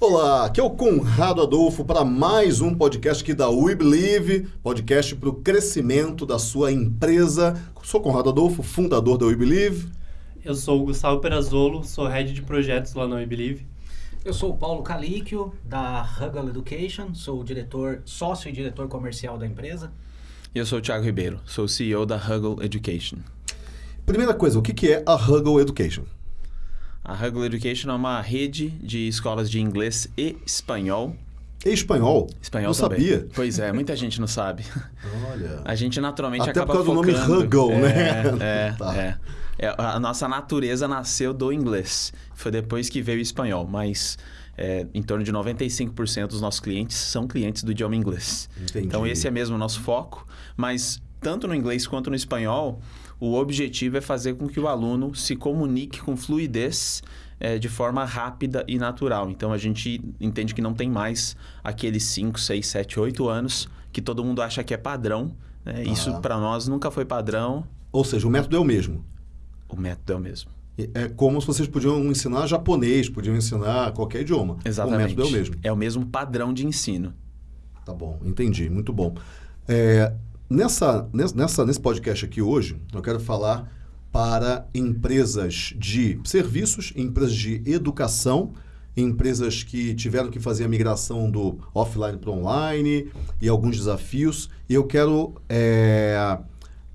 Olá, aqui é o Conrado Adolfo para mais um podcast aqui da We Believe, podcast para o crescimento da sua empresa. Sou Conrado Adolfo, fundador da We Believe. Eu sou o Gustavo Perazolo, sou head de projetos lá na We Believe. Eu sou o Paulo Calíquio, da Huggle Education, sou o diretor, sócio e diretor comercial da empresa. E eu sou o Thiago Ribeiro, sou o CEO da Huggle Education. Primeira coisa, o que que é a Huggle Education? A Huggle Education é uma rede de escolas de inglês e espanhol. E espanhol? Espanhol não também. sabia. Pois é, muita gente não sabe. Olha. A gente naturalmente Até acaba por causa do nome focando... Huggle, é, né? É, Tá. é. É, A nossa natureza nasceu do inglês. Foi depois que veio o espanhol, mas é, em torno de 95% dos nossos clientes são clientes do idioma inglês. Entendi. Então esse é mesmo o nosso foco, mas tanto no inglês quanto no espanhol, o objetivo é fazer com que o aluno se comunique com fluidez eh, de forma rápida e natural. Então a gente entende que não tem mais aqueles 5, 6, 7, 8 anos que todo mundo acha que é padrão. né? Isso Tá. para nós nunca foi padrão, Ou seja, o método é o mesmo. o método é o mesmo. É como se vocês podiam ensinar japonês, podiam ensinar qualquer idioma. Exatamente. O método é o mesmo. É o mesmo padrão de ensino. Tá bom, entendi, muito bom. É, nessa, nes- nessa, nesse podcast aqui hoje, eu quero falar para empresas de serviços, empresas de educação, empresas que tiveram que fazer a migração do offline para online e alguns desafios. E eu quero é,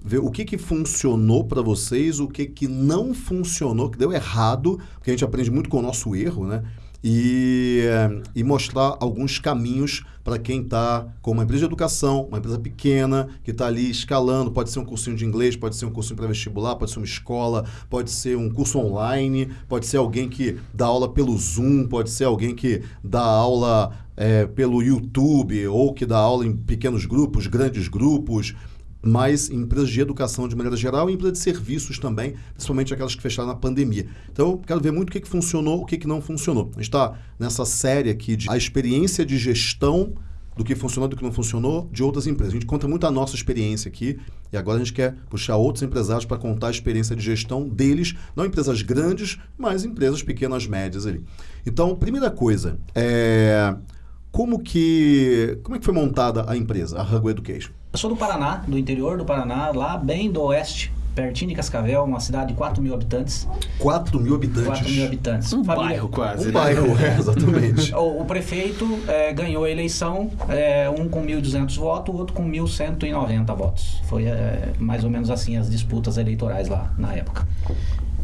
ver o que, que funcionou para vocês, o que, que não funcionou, que deu errado, porque a gente aprende muito com o nosso erro, né? E, eh, e mostrar alguns caminhos para quem está com uma empresa de educação, uma empresa pequena, que está ali escalando. Pode ser um cursinho de inglês, pode ser um cursinho para vestibular, pode ser uma escola, pode ser um curso online, pode ser alguém que dá aula pelo Zoom, pode ser alguém que dá aula eh, pelo YouTube ou que dá aula em pequenos grupos, grandes grupos mas empresas de educação de maneira geral e empresas de serviços também, principalmente aquelas que fecharam na pandemia. Então, eu quero ver muito o que, que funcionou, o que, que não funcionou. A gente está nessa série aqui de a experiência de gestão do que funcionou, do que não funcionou, de outras empresas. A gente conta muito a nossa experiência aqui e agora a gente quer puxar outros empresários para contar a experiência de gestão deles, não empresas grandes, mas empresas pequenas, médias ali. Então, primeira coisa, é... como que como é que foi montada a empresa, a Huggle Education? Eu sou do Paraná, do interior do Paraná, lá bem do oeste, pertinho de Cascavel, uma cidade de 4 mil habitantes. 4 mil habitantes. 4 mil habitantes. Um Família- bairro quase, Um né? bairro, é, exatamente. O, o prefeito eh, ganhou a eleição, eh, um com 1.200 votos, o outro com 1.190 votos. Foi eh, mais ou menos assim as disputas eleitorais lá na época.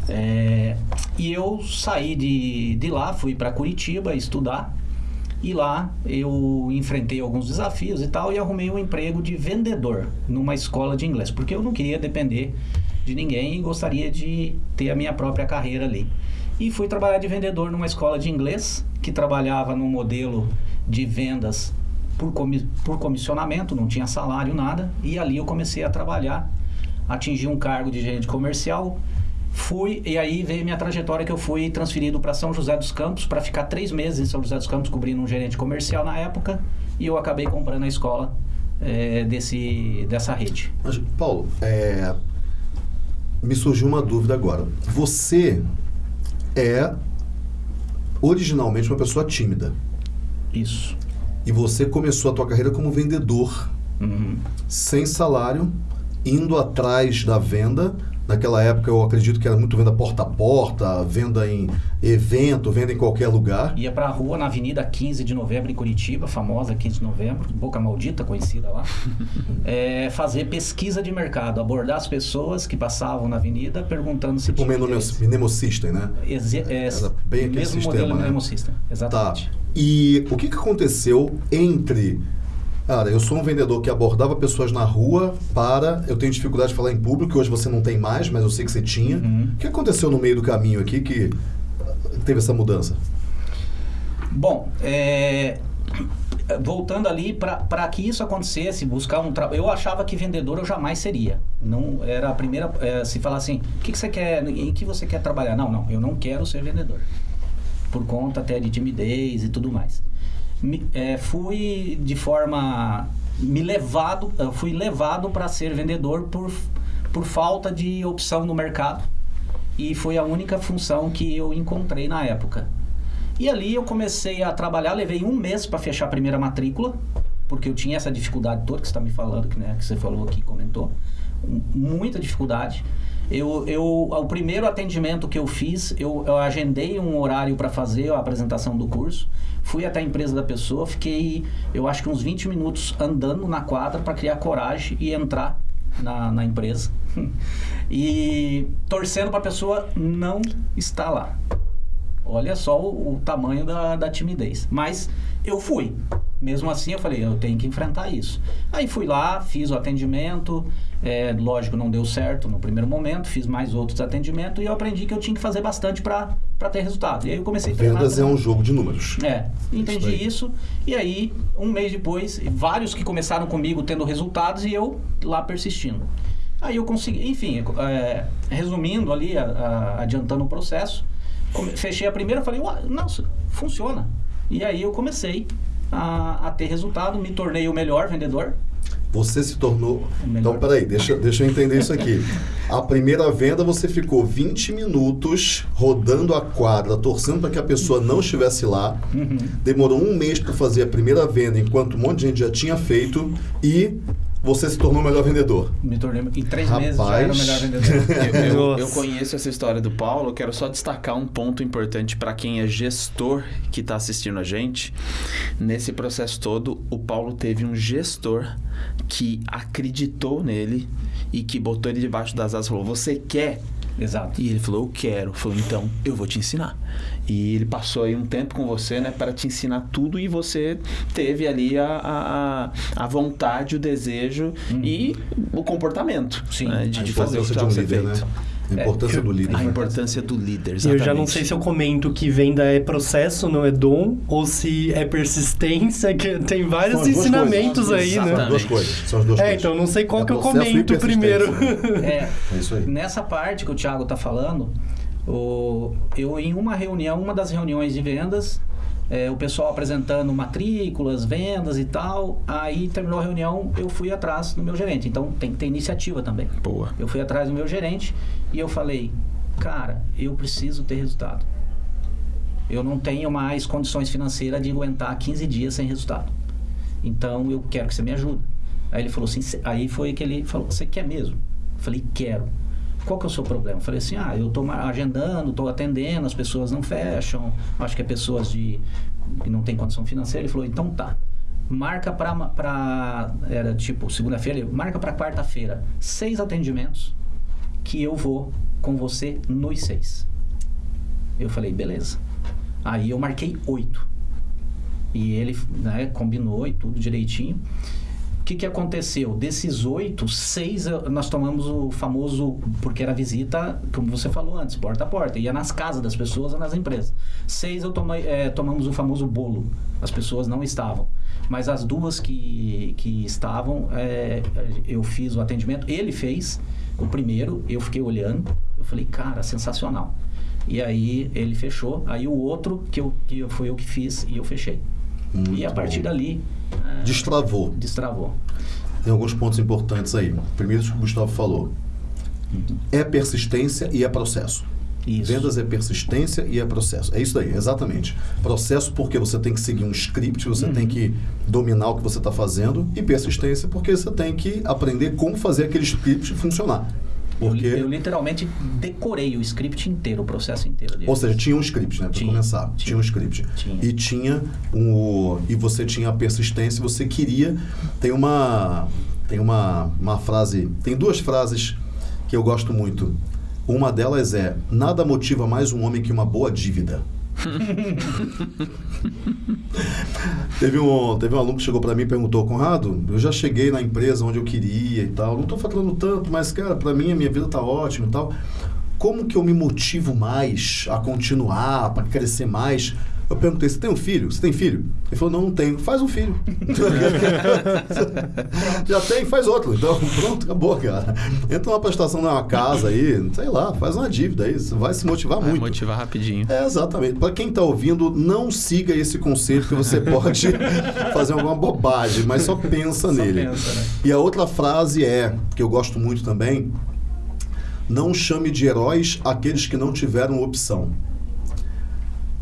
Eh, e eu saí de, de lá, fui para Curitiba estudar. E lá eu enfrentei alguns desafios e tal e arrumei um emprego de vendedor numa escola de inglês, porque eu não queria depender de ninguém e gostaria de ter a minha própria carreira ali. E fui trabalhar de vendedor numa escola de inglês que trabalhava no modelo de vendas por, comi por comissionamento, não tinha salário, nada. E ali eu comecei a trabalhar, atingi um cargo de gerente comercial. Fui, e aí veio minha trajetória que eu fui transferido para São José dos Campos para ficar três meses em São José dos Campos cobrindo um gerente comercial na época. E eu acabei comprando a escola eh, desse, dessa rede. Mas, Paulo, é, me surgiu uma dúvida agora. Você é originalmente uma pessoa tímida. Isso. E você começou a tua carreira como vendedor, Uhum. sem salário, indo atrás da venda. Naquela época eu acredito que era muito venda porta a porta, venda em evento, venda em qualquer lugar. Ia pra rua na Avenida 15 de Novembro em Curitiba, famosa 15 de Novembro, Boca Maldita, conhecida lá. É, fazer pesquisa de mercado, abordar as pessoas que passavam na avenida perguntando se Tipo tinha Menemo interesse. Mnemo System, né? Exe- é, Era bem aquele mesmo sistema, modelo né? Mnemo System, Tá. exatamente. E o que, que aconteceu entre. Cara, eu sou um vendedor que abordava pessoas na rua para. Eu tenho dificuldade de falar em público, que hoje você não tem mais, mas eu sei que você tinha. Uhum. O que aconteceu no meio do caminho aqui que teve essa mudança? Bom, é, voltando ali, para que isso acontecesse, buscar um trabalho. Eu achava que vendedor eu jamais seria. Não era a primeira. é, se falar assim, o que, que você quer, em que você quer trabalhar? Não, não, eu não quero ser vendedor. Por conta até de timidez e tudo mais. É, fui de forma. Me levado, fui levado para ser vendedor por, por falta de opção no mercado. E foi a única função que eu encontrei na época. E ali eu comecei a trabalhar, levei um mês para fechar a primeira matrícula, porque eu tinha essa dificuldade toda que você está me falando, que, né, que você falou aqui, comentou. Muita dificuldade. Eu, eu, o primeiro atendimento que eu fiz, eu, eu agendei um horário para fazer a apresentação do curso. Fui até a empresa da pessoa, fiquei, eu acho que uns 20 minutos andando na quadra para criar coragem e entrar na, na empresa. e torcendo para a pessoa não estar lá. Olha só o, o tamanho da, da timidez. Mas eu fui. Mesmo assim, eu falei, eu tenho que enfrentar isso. Aí fui lá, fiz o atendimento. é, lógico, não deu certo no primeiro momento. Fiz mais outros atendimentos e eu aprendi que eu tinha que fazer bastante para ter resultado. E aí eu comecei a treinar. Vendas é um jogo de números. É, entendi aí. isso. E aí, um mês depois, vários que começaram comigo tendo resultados e eu lá persistindo. Aí eu consegui, enfim, é, resumindo ali, a- a- adiantando o processo, fechei a primeira, falei, "Ué, nossa, funciona. E aí eu comecei a, a ter resultado, me tornei o melhor vendedor. Você se tornou. Então, peraí, deixa, deixa eu entender isso aqui. A primeira venda você ficou 20 minutos rodando a quadra, torcendo para que a pessoa não estivesse lá. Uhum. Demorou um mês para fazer a primeira venda, enquanto um monte de gente já tinha feito. E você se tornou o melhor vendedor. Me tornei, em três meses já era o Rapaz. melhor vendedor. Eu, eu- eu conheço essa história do Paulo, quero só destacar um ponto importante para quem é gestor que está assistindo a gente. Nesse processo todo, o Paulo teve um gestor que acreditou nele e que botou ele debaixo das asas e falou: Você quer? Exato. E ele falou: Eu quero. Falou: Então eu vou te ensinar. E ele passou aí um tempo com você, né, para te ensinar tudo e você teve ali a, a, a- vontade, o desejo e o comportamento Sim. né, de, de fazer o que um precisava ser líder, né? A importância É, do líder. A né? importância do líder, E eu exatamente. já não sei se eu comento que venda é processo, não é dom, ou se é persistência, que tem vários duas ensinamentos coisas. aí, São né? as duas Exatamente. coisas. São as duas É, coisas. então não sei qual É que eu comento primeiro. persistência. É, É isso aí. Nessa parte que o Thiago está falando, o- eu em uma reunião, uma das reuniões de vendas, é, o pessoal apresentando matrículas, vendas e tal, aí terminou a reunião, eu fui atrás do meu gerente. Então tem que ter iniciativa também. Boa. Eu fui atrás do meu gerente e eu falei, cara, eu preciso ter resultado. Eu não tenho mais condições financeiras de aguentar 15 dias sem resultado. Então eu quero que você me ajude. Aí ele falou assim, aí foi que ele falou, você quer mesmo? Eu falei, quero. Qual que é o seu problema? Eu falei assim, ah, eu estou agendando, estou atendendo, as pessoas não fecham, acho que é pessoas de que não tem condição financeira. Ele falou, então tá. Marca para era tipo segunda-feira, marca para quarta-feira, seis atendimentos que eu vou com você nos seis. Eu falei, beleza. Aí eu marquei oito. E ele né, combinou e tudo direitinho. O que, que aconteceu? Desses oito, seis eu- nós tomamos o famoso, porque era visita, como você falou antes, porta a porta. Ia nas casas das pessoas ou nas empresas. Seis eu tomei, eh, tomamos o famoso bolo. As pessoas não estavam. Mas as duas que, que estavam, eh, eu fiz o atendimento. Ele fez o primeiro, eu fiquei olhando. Eu falei, cara, sensacional. E aí ele fechou. Aí o outro, que, eu, que foi eu que fiz, e eu fechei. Muito e a partir bom. dali, eh, Destravou. destravou. Tem alguns pontos importantes aí. Primeiro, isso que o Gustavo falou. É persistência e é processo. Isso. Vendas é persistência e é processo. É isso aí, exatamente. Processo porque você tem que seguir um script, você Uhum. tem que dominar o que você está fazendo. E persistência porque você tem que aprender como fazer aquele script funcionar. Eu, Porque, eu literalmente decorei o script inteiro, o processo inteiro dele. ou seja, tinha um script, né? Para Tinha, começar. Tinha, tinha. um script. Tinha. E tinha um. E você tinha a persistência, você queria. Tem uma. Tem uma, uma frase. Tem duas frases que eu gosto muito. Uma delas é: Nada motiva mais um homem que uma boa dívida. teve, um, teve um aluno que chegou para mim e perguntou: Conrado, eu já cheguei na empresa onde eu queria e tal. Não estou faturando tanto, mas, cara, para mim a minha vida tá ótima e tal. Como que eu me motivo mais a continuar, para crescer mais? Eu perguntei, você tem um filho? Você tem filho? Ele falou, não, não tenho. Faz um filho. Já tem, faz outro. Então, pronto, acabou, cara. Entra numa prestação numa casa aí, sei lá, faz uma dívida aí. Você vai se motivar Vai muito. motivar rapidinho. É, exatamente. Para quem está ouvindo, não siga esse conselho que você pode fazer alguma bobagem, mas só pensa Só nele. pensa, né? E a outra frase é, que eu gosto muito também, não chame de heróis aqueles que não tiveram opção.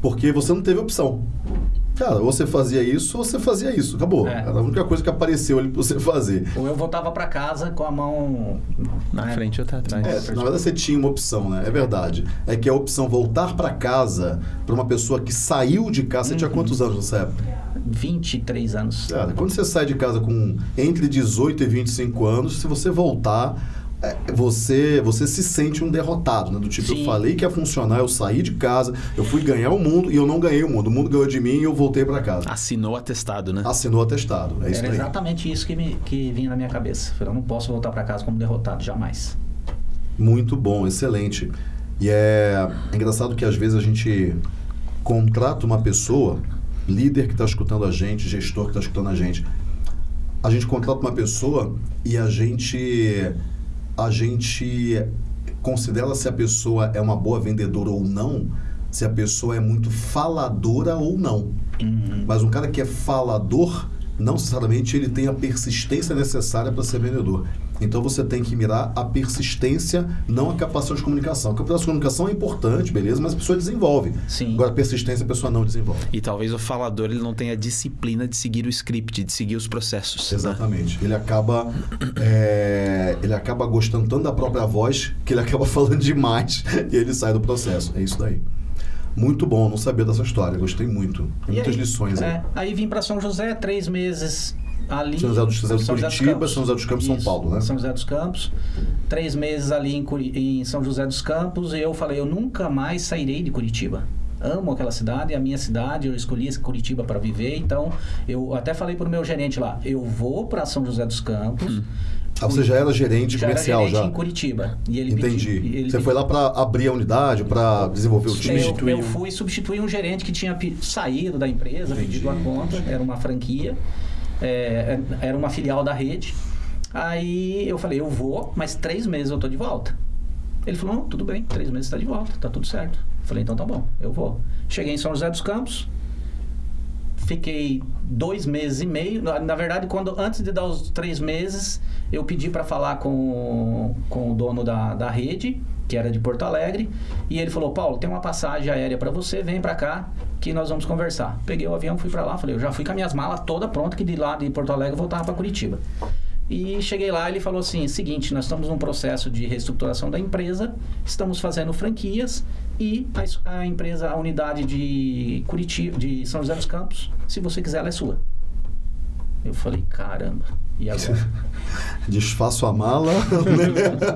Porque você não teve opção. Cara, ou você fazia isso ou você fazia isso. Acabou. É. Era a única coisa que apareceu ali pra você fazer. Ou eu voltava pra casa com a mão Na né? frente ou tá atrás. É, na verdade você tinha uma opção, né? É verdade. É que a opção voltar pra casa pra uma pessoa que saiu de casa. Você tinha quantos anos nessa época? 23 anos. Cara, quando você sai de casa com entre 18 e 25 anos, se você voltar, você, você se sente um derrotado, né? Do tipo, Sim. eu falei que ia funcionar, eu saí de casa, eu fui ganhar o mundo e eu não ganhei o mundo. O mundo ganhou de mim e eu voltei pra casa. Assinou o atestado, né? Assinou o atestado. É isso Era aí. exatamente isso que, me, que vinha na minha cabeça. Eu não posso voltar pra casa como derrotado, jamais. Muito bom, excelente. E é, é engraçado que às vezes a gente contrata uma pessoa, líder que está escutando a gente, gestor que está escutando a gente. A gente contrata uma pessoa e a gente a gente considera se a pessoa é uma boa vendedora ou não, se a pessoa é muito faladora ou não. Mas um cara que é falador, não necessariamente ele tem a persistência necessária para ser vendedor. Então você tem que mirar a persistência, não a capacidade de comunicação. A capacidade de comunicação é importante, beleza, mas a pessoa desenvolve. Sim. Agora a persistência a pessoa não desenvolve. E talvez o falador ele não tenha a disciplina de seguir o script, de seguir os processos. né? Exatamente. Ele acaba é, ele acaba gostando tanto da própria voz que ele acaba falando demais e ele sai do processo. É isso daí. Muito bom, não sabia dessa história. Gostei muito. Muitas aí, lições aí. é, aí vim pra São José, três meses ali. São José dos- São José dos Curitiba, Campos. São José dos Campos, São Isso, Paulo, né? São José dos Campos. Três meses ali em, Curi- em São José dos Campos. E eu falei, eu nunca mais sairei de Curitiba. Amo aquela cidade, é a minha cidade, eu escolhi esse Curitiba para viver, então eu até falei pro meu gerente lá, eu vou para São José dos Campos. Ah, você já era gerente já era comercial gerente já? em Curitiba. E ele Entendi. pediu- ele Você foi lá para abrir a unidade, para desenvolver o time? eu, eu fui substituir um gerente que tinha saído da empresa, pedido a conta, era uma franquia, é, era uma filial da rede. Aí eu falei, eu vou, mas três meses eu tô de volta. Ele falou, tudo bem, três meses está de volta, tá tudo certo. Eu falei, então tá bom, eu vou. Cheguei em São José dos Campos, fiquei dois meses e meio. Na, na verdade, quando antes de dar os três meses, eu pedi para falar com, com o dono da, da rede, que era de Porto Alegre, e ele falou: Paulo, tem uma passagem aérea para você, vem para cá que nós vamos conversar. Peguei o avião, fui para lá, falei: eu já fui com as minhas malas toda pronta, que de lá de Porto Alegre eu voltava para Curitiba. E cheguei lá, ele falou assim: seguinte, nós estamos num processo de reestruturação da empresa, estamos fazendo franquias e a, a empresa, a unidade de Curitiba, de São José dos Campos, se você quiser, ela é sua. Eu falei, caramba, e agora? Desfaço a mala. né?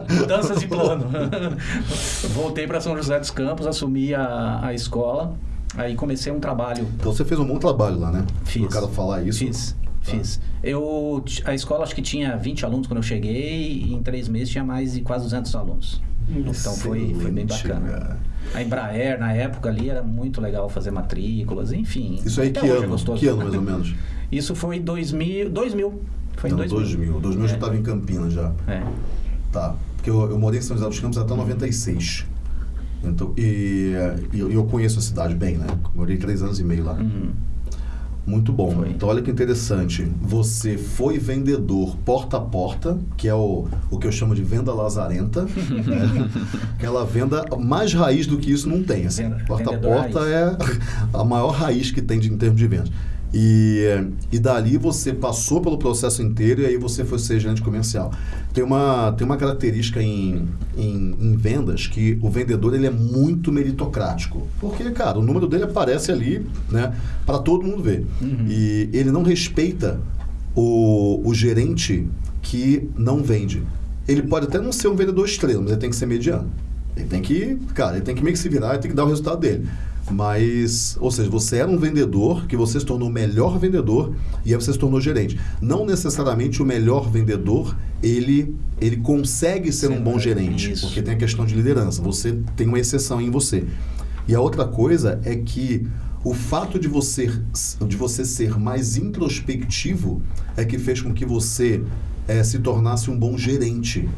Mudanças de plano. Voltei para São José dos Campos, assumi a, a escola, aí comecei um trabalho então você fez um bom trabalho lá, né? Fiz. O cara falar isso. Fiz, fiz. Eu, a escola acho que tinha 20 alunos quando eu cheguei e em três meses tinha mais de quase 200 alunos. Então foi, foi bem Excelente, bacana. cara. A Embraer, na época ali, era muito legal fazer matrículas, enfim. Isso aí que é ano? gostoso. que ano mais ou menos? Isso foi 2000, 2000. Foi em Não, 2000. 2000. 2000 eu já É. estava em Campinas já. É. Tá. Porque eu, eu morei em São José dos Campos até 96. Então, e, e eu, conheço a cidade bem, né? Morei três anos e meio lá. Uhum. Muito bom. Foi. Então, olha que interessante. Você foi vendedor porta a porta, que é o, o que eu chamo de venda lazarenta. né? Aquela venda mais raiz do que isso não tem. Assim. Porta a porta é a maior raiz que tem de, em termos de vendas. E, e dali você passou pelo processo inteiro e aí você foi ser gerente comercial. Tem uma, tem uma característica em, em, em vendas que o vendedor ele é muito meritocrático. Porque, cara, o número dele aparece ali né, para todo mundo ver. E ele não respeita o, o gerente que não vende. Ele pode até não ser um vendedor estrela, mas ele tem que ser mediano. Ele tem que, cara, ele tem que meio que se virar e tem que dar o resultado dele. Mas, ou seja, você era um vendedor, que você se tornou o melhor vendedor e aí você se tornou gerente. Não necessariamente o melhor vendedor, ele, ele consegue ser um Sim, bom é, gerente, isso. porque tem a questão de liderança. Você tem uma exceção em você. E a outra coisa é que o fato de você, de você ser mais introspectivo é que fez com que você eh, se tornasse um bom gerente.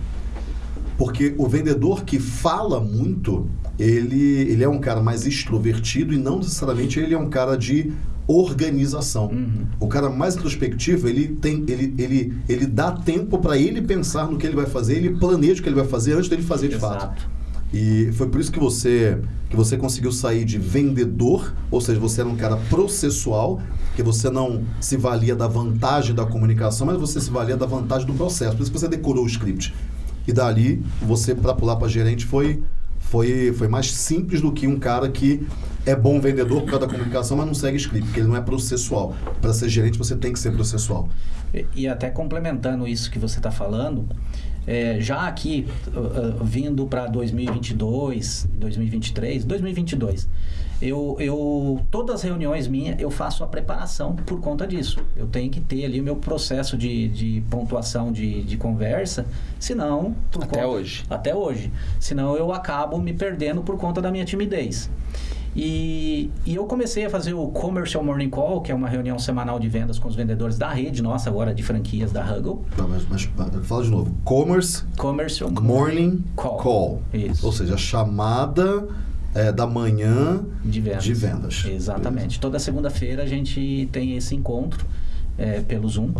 Porque o vendedor que fala muito, ele, ele é um cara mais extrovertido e não necessariamente ele é um cara de organização. Uhum. O cara mais introspectivo, ele tem ele, ele, ele dá tempo para ele pensar no que ele vai fazer, ele planeja o que ele vai fazer antes dele fazer de fato. Exato. E foi por isso que você que você conseguiu sair de vendedor, ou seja, você era um cara processual, que você não se valia da vantagem da comunicação, mas você se valia da vantagem do processo. Por isso que você decorou o script. E dali, você para pular para gerente foi foi foi mais simples do que um cara que é bom vendedor por causa da comunicação, mas não segue script, porque ele não é processual. Para ser gerente, você tem que ser processual. E, e até complementando isso que você está falando, é, já aqui, uh, uh, vindo para 2022, 2023, 2022, eu, eu, todas as reuniões minhas, eu faço a preparação por conta disso. Eu tenho que ter ali o meu processo de, de pontuação de, de conversa, senão... Até conta, hoje. Até hoje. Senão eu acabo me perdendo por conta da minha timidez. E, e, eu comecei a fazer o Commercial Morning Call, que é uma reunião semanal de vendas com os vendedores da rede nossa agora de franquias da Huggle. Não, mas, mas, fala de novo. Commerce Commercial Morning Call. call. Isso. Ou seja, a chamada é, da manhã de vendas. De vendas. Exatamente. Beleza. Toda segunda-feira a gente tem esse encontro é, pelo Zoom.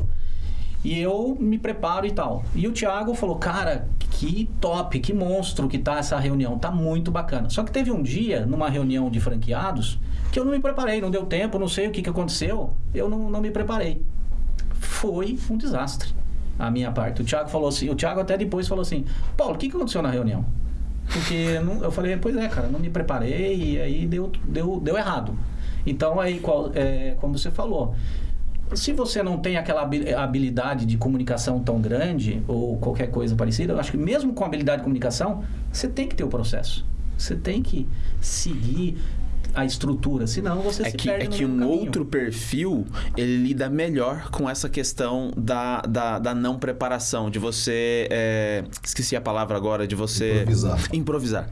E eu me preparo e tal. E o Thiago falou, cara, que top, que monstro que tá essa reunião, tá muito bacana. Só que teve um dia, numa reunião de franqueados, que eu não me preparei, não deu tempo, não sei o que, que aconteceu, eu não, não me preparei. Foi um desastre a minha parte. O Thiago falou assim, o Thiago até depois falou assim, Paulo, o que, que aconteceu na reunião? Porque não, eu falei, pois é, cara, não me preparei e aí deu, deu, deu errado. Então, aí, qual, é, como você falou, se você não tem aquela habilidade de comunicação tão grande ou qualquer coisa parecida, eu acho que mesmo com habilidade de comunicação, você tem que ter o processo. Você tem que seguir a estrutura, senão você é se que, perde É que um caminho. outro perfil, ele lida melhor com essa questão da, da, da não preparação, de você... É, esqueci a palavra agora, de você... Improvisar. Improvisar.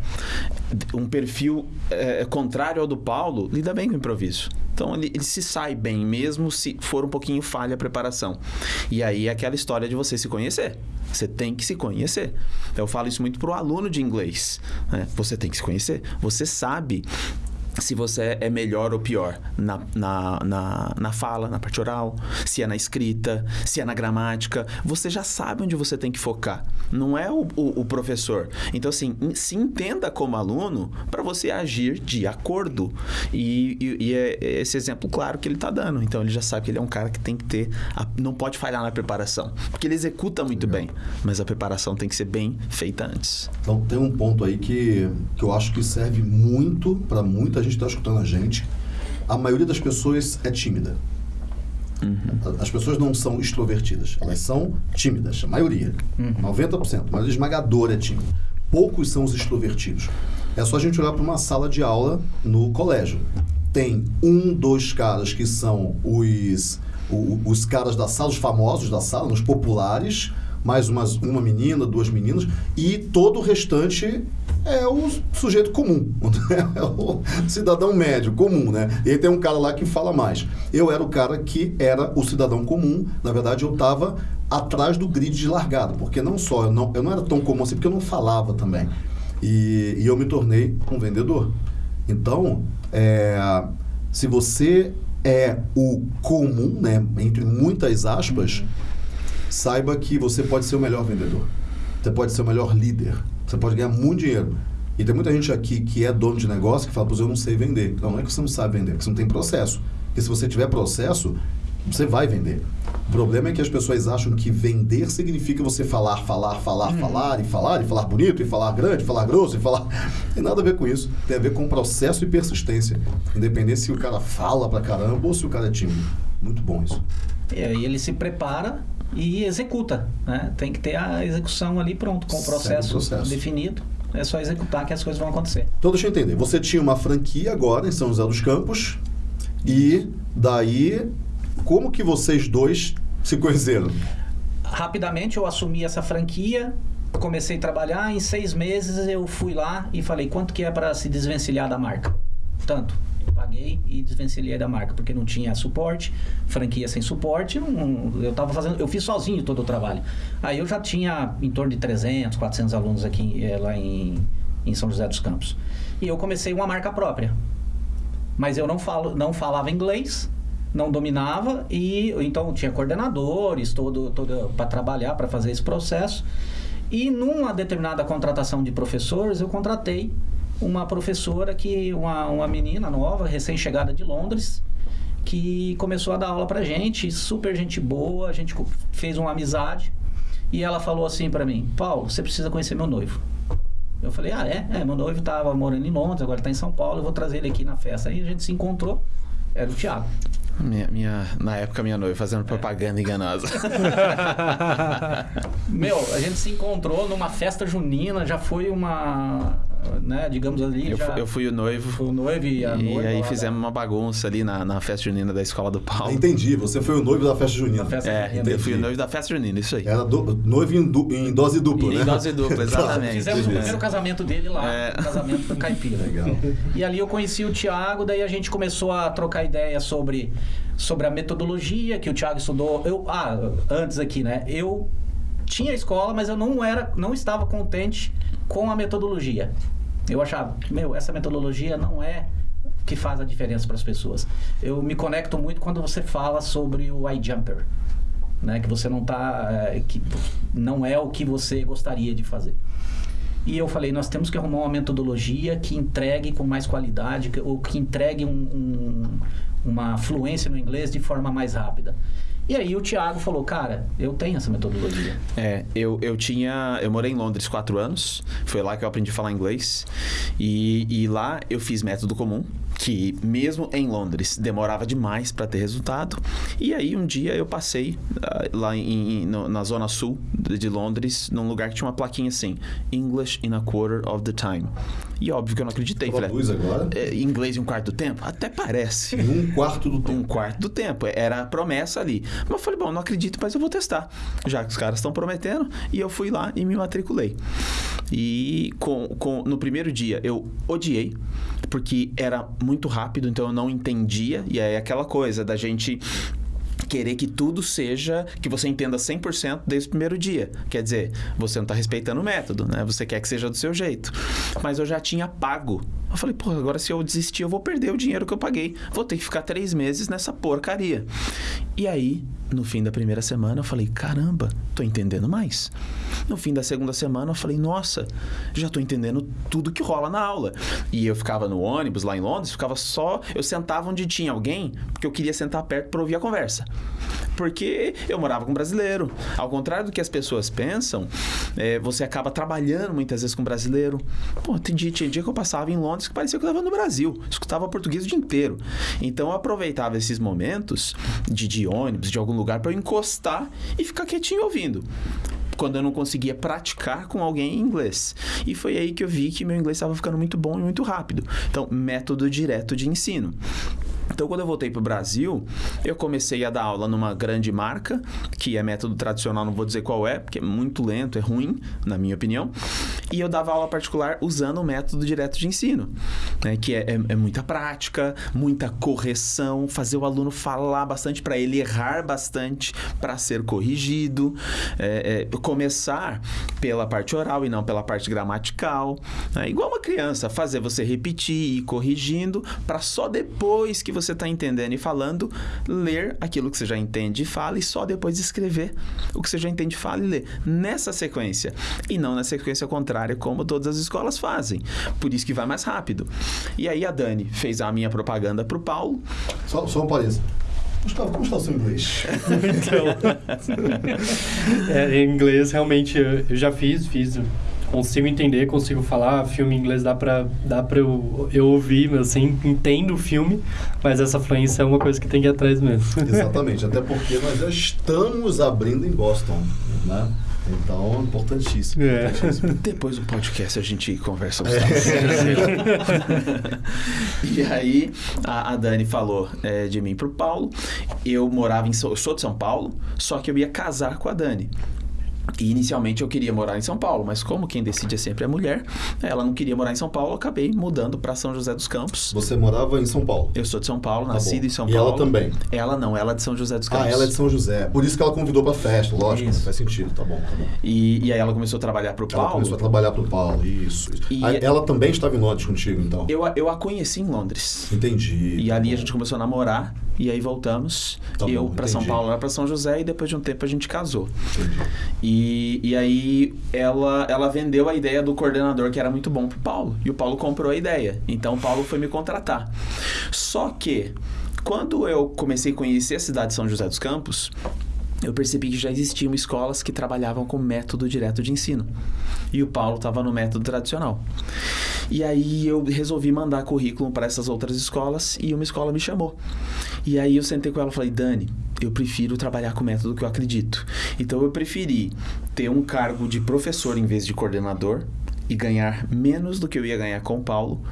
Um perfil é, contrário ao do Paulo, lida bem com o improviso. Então ele, ele, se sai bem, mesmo se for um pouquinho falha a preparação. E aí é aquela história de você se conhecer. Você tem que se conhecer. Eu falo isso muito para o aluno de inglês. Né? Você tem que se conhecer. Você sabe se você é melhor ou pior na, na, na, na, fala, na parte oral, se é na escrita, se é na gramática. Você já sabe onde você tem que focar. Não é o, o, o professor. Então, assim, se entenda como aluno para você agir de acordo. E, e, e, é esse exemplo claro que ele está dando. Então, ele já sabe que ele é um cara que tem que ter. A, não pode falhar na preparação. Porque ele executa muito Legal. bem. Mas a preparação tem que ser bem feita antes. Então, tem um ponto aí que, que eu acho que serve muito para muita gente está escutando a gente, a maioria das pessoas é tímida. Uhum. As pessoas não são extrovertidas, elas são tímidas, a maioria. Uhum. 90%, mas esmagadora é tímida. Poucos são os extrovertidos. É só a gente olhar para uma sala de aula no colégio. Tem um, dois caras que são os, os, os caras da sala, os famosos da sala, os populares, mais umas, uma menina, duas meninas, e todo o restante é o sujeito comum, é o cidadão médio, comum, né? E aí tem um cara lá que fala mais. Eu era o cara que era o cidadão comum, na verdade eu estava atrás do grid de largada, porque não só, eu não, eu não era tão comum assim, porque eu não falava também. E, e eu me tornei um vendedor. Então, é, se você é o comum, né, entre muitas aspas, saiba que você pode ser o melhor vendedor. Você pode ser o melhor líder você pode ganhar muito dinheiro. E tem muita gente aqui que é dono de negócio que fala, pois eu não sei vender. Não, não é que você não sabe vender, é que você não tem processo. Porque se você tiver processo, você vai vender. O problema é que as pessoas acham que vender significa você falar, falar, falar, uhum. falar, e falar, e falar bonito, e falar grande, e falar grosso, e falar. Tem nada a ver com isso. Tem a ver com processo e persistência. Independente se o cara fala pra caramba ou se o cara é tímido. Muito bom isso. E aí ele se prepara e executa. Né? Tem que ter a execução ali pronto, com o processo, processo, definido. É só executar que as coisas vão acontecer. Então deixa eu entender. Você tinha uma franquia agora em São José dos Campos e daí como que vocês dois se conheceram? Rapidamente eu assumi essa franquia, comecei a trabalhar, em seis meses eu fui lá e falei quanto que é para se desvencilhar da marca. Tanto paguei e desvencilhei da marca, porque não tinha suporte, franquia sem suporte, eu tava fazendo, eu fiz sozinho todo o trabalho. Aí eu já tinha em torno de 300, 400 alunos aqui é, lá em, em São José dos Campos. E eu comecei uma marca própria. Mas eu não, falo, não falava inglês, não dominava e então tinha coordenadores todo, todo para trabalhar para fazer esse processo E numa determinada contratação de professores, eu contratei uma professora que uma, uma menina nova, recém-chegada de Londres, que começou a dar aula pra gente, super gente boa, a gente fez uma amizade. E ela falou assim pra mim: "Paulo, você precisa conhecer meu noivo". Eu falei: "Ah, é? É, meu noivo tava morando em Londres, agora tá em São Paulo, eu vou trazer ele aqui na festa". Aí a gente se encontrou, era o Thiago. Minha, minha- na época, minha noiva fazendo propaganda enganosa. Meu, a gente se encontrou numa festa junina, já foi uma, né, digamos ali, Eu, já eu fui o noivo. foi o noivo e a E noiva aí lá fizemos uma bagunça ali na, na festa junina da escola do Paulo. Entendi, você foi o noivo da festa junina. Da festa É, junina. eu fui o noivo da festa junina, isso aí. Era do- noivo em, du- em dose dupla, Em né? dose dupla, exatamente. Fizemos o primeiro casamento dele lá, É. o casamento do caipira. Legal. E ali eu conheci o Thiago, daí a gente começou a trocar ideia sobre, sobre a metodologia que o Thiago estudou. Eu, ah, antes aqui, né? Eu tinha escola, mas eu não era, não estava contente com a metodologia. Eu achava, meu, essa metodologia não é que faz a diferença para as pessoas. Eu me conecto muito quando você fala sobre o iJumper, né? Que você não tá, é, que não é o que você gostaria de fazer. E eu falei, nós temos que arrumar uma metodologia que entregue com mais qualidade, ou que entregue um- um- uma fluência no inglês de forma mais rápida. E aí o Thiago falou, cara, eu tenho essa metodologia. É, eu, eu tinha. Eu morei em Londres quatro anos. Foi lá que eu aprendi a falar inglês. E, e lá eu fiz método comum, que mesmo em Londres demorava demais para ter resultado. E aí um dia eu passei ah, lá em, em- no- na zona sul de Londres, num lugar que tinha uma plaquinha assim: English in a quarter of the time. E óbvio que eu não acreditei. Falei, Traduz agora. "É, inglês em um quarto do tempo? Até parece. Em um quarto do Um tempo. quarto do tempo. Era a promessa ali. Mas eu falei, bom, não acredito, mas eu vou testar. Já que os caras estão prometendo. E eu fui lá e me matriculei. E com, com, no primeiro dia eu odiei, porque era muito rápido, então eu não entendia. E aí aquela coisa da gente querer que tudo seja, que você entenda 100% desde o primeiro dia. Quer dizer, você não está respeitando o método, né? Você quer que seja do seu jeito. Mas eu já tinha pago. Eu falei, pô, agora se eu desistir, eu vou perder o dinheiro que eu paguei. Vou ter que ficar três meses nessa porcaria. E aí, no fim da primeira semana, eu falei, caramba, tô entendendo mais. No fim da segunda semana, eu falei, nossa, já tô entendendo tudo que rola na aula. E eu ficava no ônibus lá em Londres, ficava só. Eu sentava onde tinha alguém, porque eu queria sentar perto para ouvir a conversa. Porque eu morava com brasileiro. Ao contrário do que as pessoas pensam, é, você acaba trabalhando muitas vezes com brasileiro. Pô, tem dia, tinha dia que eu passava em Londres que parecia que eu estava no Brasil. Escutava português o dia inteiro. Então eu aproveitava esses momentos de, de ônibus, de algum lugar, para eu encostar e ficar quietinho ouvindo quando eu não conseguia praticar com alguém em inglês. E foi aí que eu vi que meu inglês estava ficando muito bom e muito rápido. Então, método direto de ensino. Então, quando eu voltei para o Brasil, eu comecei a dar aula numa grande marca, que é método tradicional, não vou dizer qual é, porque é muito lento, é ruim, na minha opinião. E eu dava aula particular usando o método direto de ensino, né? que é, é- é muita prática, muita correção, fazer o aluno falar bastante para ele errar bastante para ser corrigido, é, é, começar pela parte oral e não pela parte gramatical. né? Igual uma criança, fazer você repetir e ir corrigindo para só depois que você está entendendo e falando, ler aquilo que você já entende e fala e só depois escrever o que você já entende, fala e lê. Nessa sequência. E não na sequência contrária, como todas as escolas fazem. Por isso que vai mais rápido. E aí a Dani fez a minha propaganda pro Paulo. Só, só um parênteses. Gustavo, como está o seu inglês? Então, é, em inglês, realmente, eu, eu já fiz, fiz. Consigo entender, consigo falar. Filme em inglês dá pra, dá pra eu, eu ouvir, assim, entendo o filme, mas essa fluência é uma coisa que tem que ir atrás mesmo. Exatamente, até porque nós já estamos abrindo em Boston, né? Então, importantíssimo. É. importantíssimo. Depois do podcast a gente conversa os dados. e aí a, a Dani falou é, de mim pro Paulo. Eu morava em São, eu sou de São Paulo, só que eu ia casar com a Dani. E inicialmente eu queria morar em São Paulo, mas como quem decide é sempre a mulher, ela não queria morar em São Paulo, acabei mudando para São José dos Campos. Você morava em São Paulo. Eu sou de São Paulo, Tá nascido bom. em São E Paulo. ela também? Ela não, ela é de São José dos Campos. Ah, ela é de São José. Por isso que ela convidou pra festa, lógico. Né? Faz sentido, tá bom, tá bom. E, e aí ela começou a trabalhar pro Ela Paulo. começou a trabalhar pro Paulo, isso. isso. E- Ah, Ela também estava em Londres contigo, então? Eu, a- eu a conheci em Londres. Entendi. E tá ali a bom. gente começou a namorar e aí voltamos. Tá eu para São. Paulo, ela para São José e depois de um tempo a gente casou. Entendi. E, e aí ela, ela vendeu a ideia do coordenador que era muito bom pro Paulo. E o Paulo comprou a ideia. Então o Paulo foi me contratar. Só que quando eu comecei a conhecer a cidade de São José dos Campos, eu percebi que já existiam escolas que trabalhavam com método direto de ensino. E o Paulo estava no método tradicional. E aí eu resolvi mandar currículo para essas outras escolas e uma escola me chamou. E aí eu sentei com ela e falei, Dani, eu prefiro trabalhar com o método que eu acredito. Então eu preferi ter um cargo de professor em vez de coordenador e ganhar menos do que eu ia ganhar com o Paulo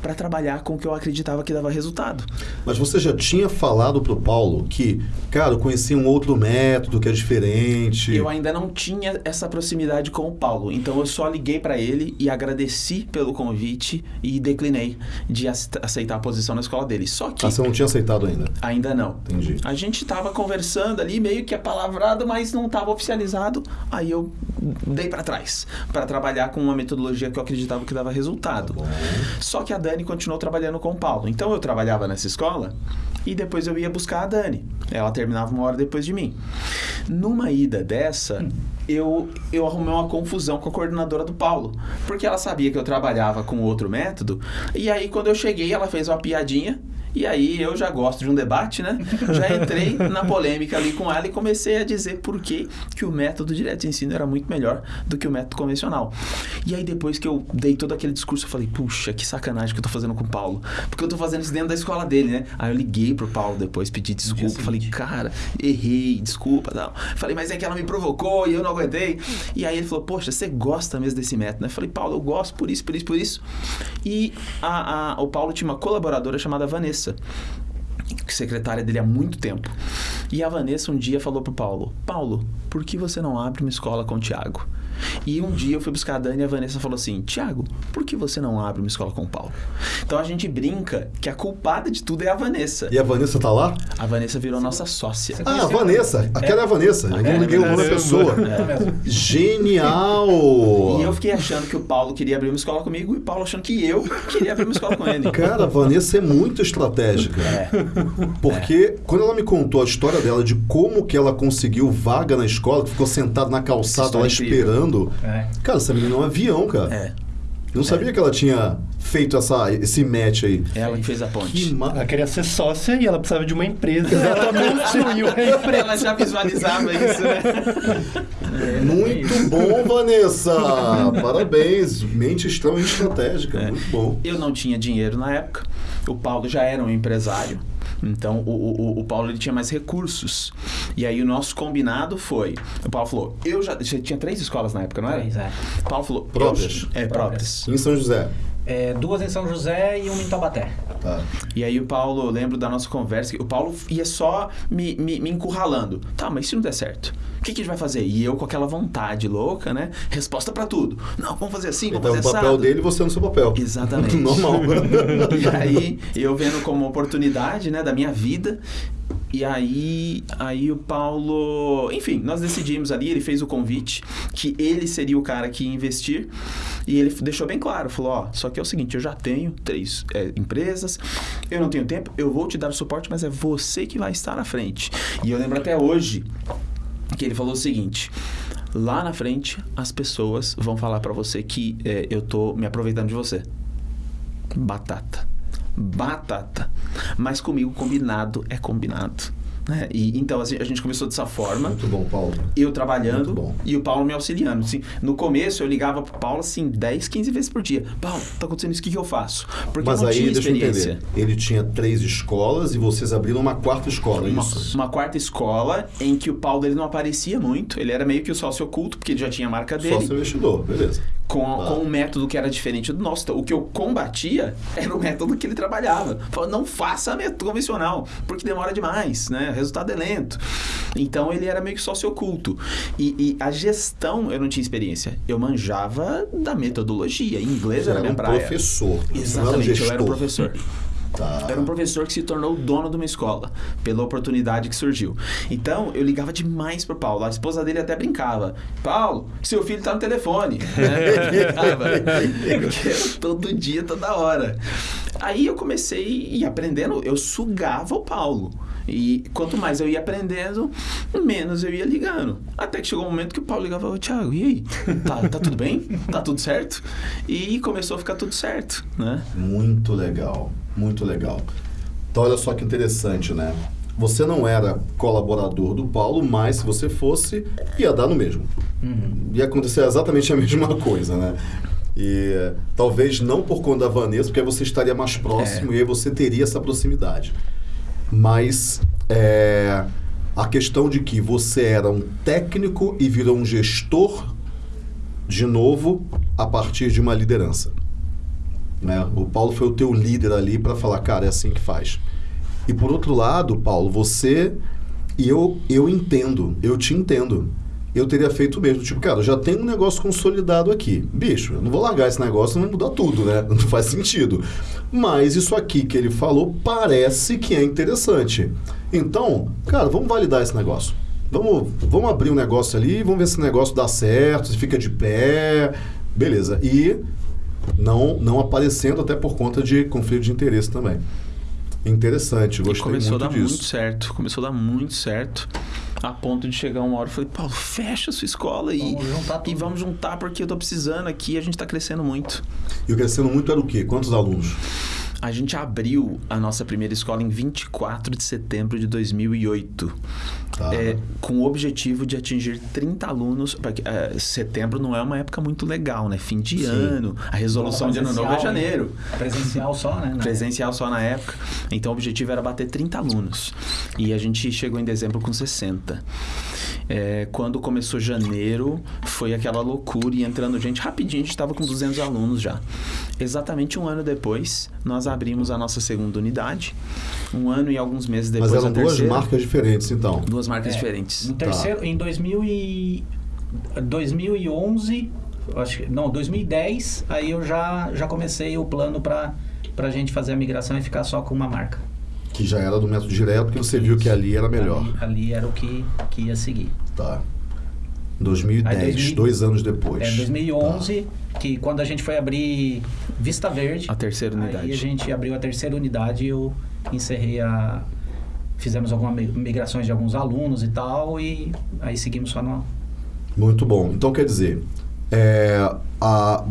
para trabalhar com o que eu acreditava que dava resultado. Mas você já tinha falado pro Paulo que, cara, eu conheci um outro método que é diferente. Eu ainda não tinha essa proximidade com o Paulo, então eu só liguei para ele e agradeci pelo convite e declinei de aceitar a posição na escola dele. Só que Ah, você não tinha aceitado ainda. ainda não. Entendi. A gente tava conversando ali, meio que apalavrado, mas não tava oficializado. Aí eu dei para trás, para trabalhar com uma metodologia que eu acreditava que dava resultado. Tá. Só que a Dani continuou trabalhando com o Paulo. Então eu trabalhava nessa escola e depois eu ia buscar a Dani. Ela terminava uma hora depois de mim. Numa ida dessa, eu, eu arrumei uma confusão com a coordenadora do Paulo. Porque ela sabia que eu trabalhava com outro método. E aí, quando eu cheguei, ela fez uma piadinha. E aí eu já gosto de um debate, né? Já entrei na polêmica ali com ela e comecei a dizer por que, que o método direto de ensino era muito melhor do que o método convencional. E aí depois que eu dei todo aquele discurso, eu falei, puxa, que sacanagem que eu tô fazendo com o Paulo. Porque eu tô fazendo isso dentro da escola dele, né? Aí eu liguei pro Paulo depois, pedi desculpa, falei, cara, errei, desculpa, não. Falei, mas é que ela me provocou e eu não aguentei. E aí ele falou, poxa, você gosta mesmo desse método, né? Eu falei, Paulo, eu gosto por isso, por isso, por isso. E a, a, o Paulo tinha uma colaboradora chamada Vanessa secretária dele há muito tempo. E a Vanessa um dia falou pro Paulo: Paulo, por que você não abre uma escola com o Tiago? E um dia eu fui buscar a Dani e a Vanessa falou assim: Tiago, por que você não abre uma escola com o Paulo? Então a gente brinca que a culpada de tudo é a Vanessa. E a Vanessa tá lá? A Vanessa virou nossa sócia. Ah, a Vanessa. Aquela é a Vanessa. Eu não liguei o nome da pessoa. Genial! E eu fiquei achando que o Paulo queria abrir uma escola comigo e o Paulo achando que eu queria abrir uma escola com ele. Cara, a Vanessa é muito estratégica. É. Porque quando ela me contou a história dela de como que ela conseguiu vaga na escola, que ficou sentada na calçada lá é incrível. esperando. É. Cara, essa menina é um avião, cara. É. Eu não sabia que ela tinha feito essa, esse match aí. Ela que fez a Que ponte. ma... Ela queria ser sócia e ela precisava de uma empresa. A empresa. Ela já visualizava isso, né? Muito bom, Vanessa! Parabéns! Mente extremamente estratégica. É. Muito bom. Eu não tinha dinheiro na época. O Paulo já era um empresário. Então, o, o, o Paulo ele tinha mais recursos. E aí, o nosso combinado foi... O Paulo falou, eu já... Você tinha três escolas na época, não era? Três, é. O Paulo falou... eu- Próprias. é, próprias. Em São José. É, duas em São José e uma em Taubaté. Tá. E aí, o Paulo... Eu lembro da nossa conversa. que O Paulo ia só me, me, me encurralando. Tá, mas se não der certo? O que, que a gente vai fazer? E eu com aquela vontade louca, né? Resposta pra tudo. Não, vamos fazer assim, Ele vamos tá fazer no papel assado. dele e você no seu papel. Exatamente. Normal. E aí, eu vendo como oportunidade, né, da minha vida. E aí, aí o Paulo, enfim, nós decidimos ali, ele fez o convite que ele seria o cara que ia investir e ele deixou bem claro, falou, ó, só que é o seguinte, eu já tenho três é, empresas, eu não tenho tempo, eu vou te dar o suporte, mas é você que vai estar na frente. E eu lembro até hoje que ele falou o seguinte, lá na frente as pessoas vão falar pra você que é, eu tô me aproveitando de você. Batata. Batata. Mas comigo combinado é combinado. Né? E, então assim, a gente começou dessa forma. Muito bom, Paulo. Eu Muito trabalhando bom. e o Paulo me auxiliando. Assim, no começo eu ligava pro Paulo assim 10, 15 vezes por dia. Paulo, tá acontecendo isso, o que, que eu faço? Porque Mas eu não aí, tinha deixa eu experiência. entender. Ele tinha três escolas e vocês abriram uma quarta escola, é Uma, isso? uma quarta escola em que o Paulo ele não aparecia muito. Ele era meio que o sócio oculto, porque ele já tinha a marca dele. Sócio investidor, beleza. Com, com um método que era diferente do nosso. Então, o que eu combatia era o método que ele trabalhava. Falava, não faça método convencional, porque demora demais, né? O resultado é lento. Então ele era meio que sócio oculto. E, e a gestão eu não tinha experiência. Eu manjava da metodologia. Em inglês era era minha um praia. professor. Exatamente, eu era um professor. Tá. Era um professor que se tornou o dono de uma escola, pela oportunidade que surgiu. Então, eu ligava demais pro Paulo. A esposa dele até brincava. Paulo, seu filho tá no telefone. Né? Todo dia, toda hora. Aí eu comecei ir aprendendo, eu sugava o Paulo. E quanto mais eu ia aprendendo, menos eu ia ligando. Até que chegou um momento que o Paulo ligava, ô Thiago, e aí? Tá, tá tudo bem? Tá tudo certo? E começou a ficar tudo certo, né? Muito legal, muito legal. Então, olha só que interessante, né? Você não era colaborador do Paulo, mas se você fosse, ia dar no mesmo. Uhum. Ia acontecer exatamente a mesma coisa, né? E talvez não por conta da Vanessa, porque aí você estaria mais próximo e aí você teria essa proximidade. Mas é, a questão de que você era um técnico e virou um gestor de novo a partir de uma liderança. Né? O Paulo foi o teu líder ali para falar, cara, é assim que faz. E por outro lado, Paulo, você e eu eu entendo, eu te entendo. Eu teria feito o mesmo, tipo, cara, eu já tenho um negócio consolidado aqui. Bicho, eu não vou largar esse negócio, não vai mudar tudo, né? Não faz sentido. Mas isso aqui que ele falou parece que é interessante. Então, cara, vamos validar esse negócio. Vamos, vamos abrir um negócio ali, vamos ver se esse negócio dá certo, se fica de pé. Beleza. E não, não aparecendo até por conta de conflito de interesse também. Interessante, E gostei começou muito a dar disso. muito certo. Começou a dar muito certo. A ponto de chegar uma hora e falei, Paulo, fecha a sua escola e Vamos juntar tudo. e vamos juntar porque eu tô precisando aqui a gente tá crescendo muito. E o crescendo muito era o quê? Quantos alunos? A gente abriu a nossa primeira escola em 24 de setembro de 2008. Tá. É, com o objetivo de atingir 30 alunos. Porque, é, setembro não é uma época muito legal, né? Fim de Sim. ano. A resolução de ano novo é janeiro. Presencial só, né? Na- Presencial só na época. Então o objetivo era bater 30 alunos. E a gente chegou em dezembro com 60. É, quando começou janeiro, foi aquela loucura e entrando gente rapidinho, a gente estava com 200 alunos já. Exatamente um ano depois, nós abrimos a nossa segunda unidade. Um ano e alguns meses depois Mas eram duas marcas diferentes, então. Duas marcas É, diferentes. No terceiro, em 2000 e 2011, acho que, não, 2010, aí eu já, já comecei o plano para a gente fazer a migração e ficar só com uma marca. Que já era do método direto, porque você viu que ali era melhor. Ali, ali era o que, que ia seguir. Tá. 2010, Aí, 2000 dois anos depois. É 2011, que quando a gente foi abrir Vista Verde, A terceira unidade. aí a gente abriu a terceira unidade e eu encerrei a... Fizemos algumas mi- migrações de alguns alunos e tal, e aí seguimos só no, Muito bom. Então, quer dizer, é, a,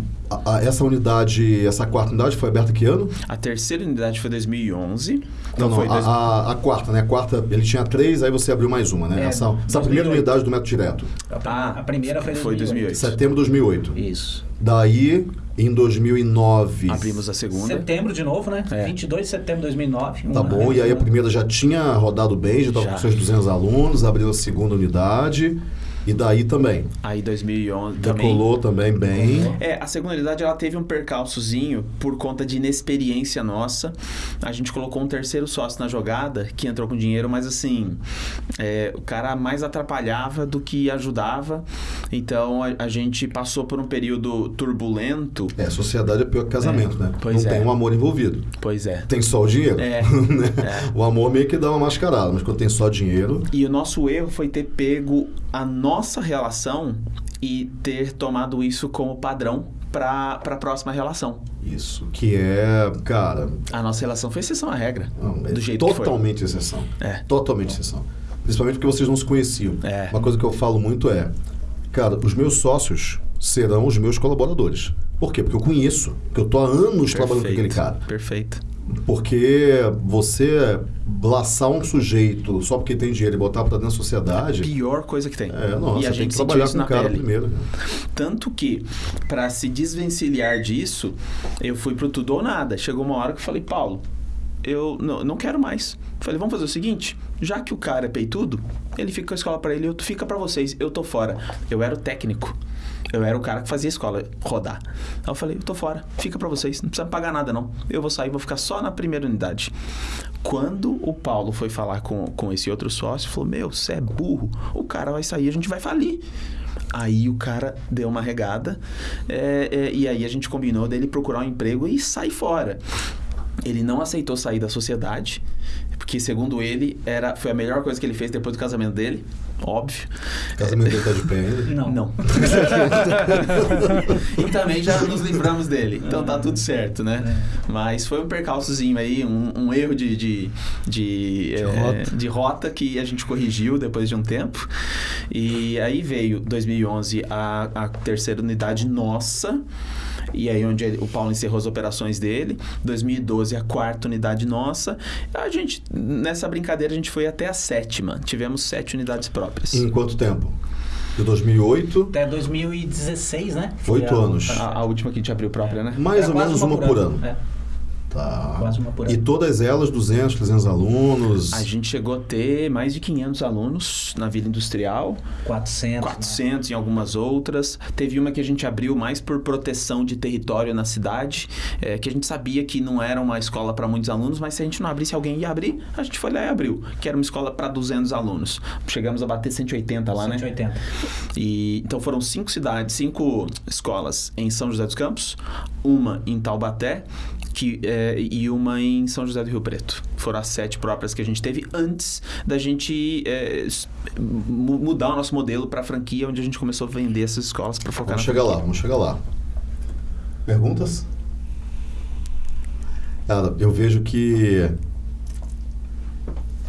a- essa unidade, essa quarta unidade foi aberta que ano? A terceira unidade foi 2011. Não, não, foi a, dois- a- a quarta, né? A quarta, ele tinha três, aí você abriu mais uma, né? É, essa essa 2008. primeira unidade do método direto. Ah, a primeira foi, foi 2008. Setembro de 2008. Isso. Daí, em 2009... Abrimos a segunda. Setembro de novo, né? É. 22 de setembro de 2009. um Tá ano bom, e aí a primeira já tinha rodado bem, já estava com seus 200 alunos, abriu a segunda unidade, e daí também. Aí 2011 também. Decolou também bem. É, a segunda unidade ela teve um percalçozinho por conta de inexperiência nossa. A gente colocou um terceiro sócio na jogada que entrou com dinheiro, mas assim, é, o cara mais atrapalhava do que ajudava. Então a, a gente passou por um período turbulento. É, sociedade é pior que casamento, né? pois Não é. tem um amor envolvido. Pois é. Tem só o dinheiro. É, né? é. O amor meio que dá uma mascarada, mas quando tem só dinheiro. E o nosso erro foi ter pego a nossa relação e ter tomado isso como padrão para a próxima relação. Isso. Que é, cara. A nossa relação foi exceção à regra. não, é do jeito totalmente exceção. É. Totalmente exceção. Principalmente porque vocês não se conheciam. É. Uma coisa que eu falo muito é, cara, os meus sócios serão os meus colaboradores. Por quê? Porque eu conheço, porque eu tô há anos trabalhando com aquele cara. Perfeito. Porque você laçar um sujeito só porque tem dinheiro e botar pra dentro da sociedade. Pior coisa que tem. É, nossa, e a tem gente que sentiu trabalhar com o cara pele. primeiro. Tanto que, para se desvencilhar disso, eu fui pro tudo ou nada. Chegou uma hora que eu falei, Paulo, eu não, não quero mais. Falei, vamos fazer o seguinte, já que o cara é peitudo, ele fica com a escola para ele, eu fica para vocês, eu tô fora. Eu era o técnico. Eu era o cara que fazia a escola rodar. Aí eu falei, eu tô fora, fica para vocês, não precisa pagar nada não. Eu vou sair, vou ficar só na primeira unidade. Quando o Paulo foi falar com, com esse outro sócio, falou: Meu, você é burro, o cara vai sair, a gente vai falir. Aí o cara deu uma regada é, é, e aí a gente combinou dele procurar um emprego e sair fora. Ele não aceitou sair da sociedade, porque segundo ele era foi a melhor coisa que ele fez depois do casamento dele, óbvio. O casamento dele tá de pé ainda? Não. Não. e também já nos livramos dele. Então tá tudo certo, né? Mas foi um percalçozinho aí, um, um erro de, de, de, eh, rota. de rota que a gente corrigiu depois de um tempo. E aí veio 2011 a, a terceira unidade nossa. E aí onde ele- o Paulo encerrou as operações dele. 2012 a quarta unidade nossa. A gente nessa brincadeira a gente foi até a sétima. Tivemos sete unidades próprias. Em quanto tempo? De 2008, Até 2016, né? Oito anos. A, a última que a gente abriu própria, né? mais Era ou menos uma por ano. É. Tá. Quase uma por E ano. todas elas 200, 300 alunos. A gente chegou a ter mais de 500 alunos na Vila Industrial, 400. né? 400 em algumas outras. Teve uma que a gente abriu mais por proteção de território na cidade, eh, que a gente sabia que não era uma escola para muitos alunos, mas se a gente não abrisse, alguém ia abrir. A gente foi lá e abriu, que era uma escola para 200 alunos. Chegamos a bater 180 lá, né? 180. E, então foram cinco cidades, cinco escolas em São José dos Campos, uma em Taubaté que, é, e uma em São José do Rio Preto. Foram as sete próprias que a gente teve antes da gente é, mudar o nosso modelo para franquia, onde a gente começou a vender essas escolas para focar Vamos chegar lá, franquia. vamos chegar lá. Perguntas? Cara, eu vejo que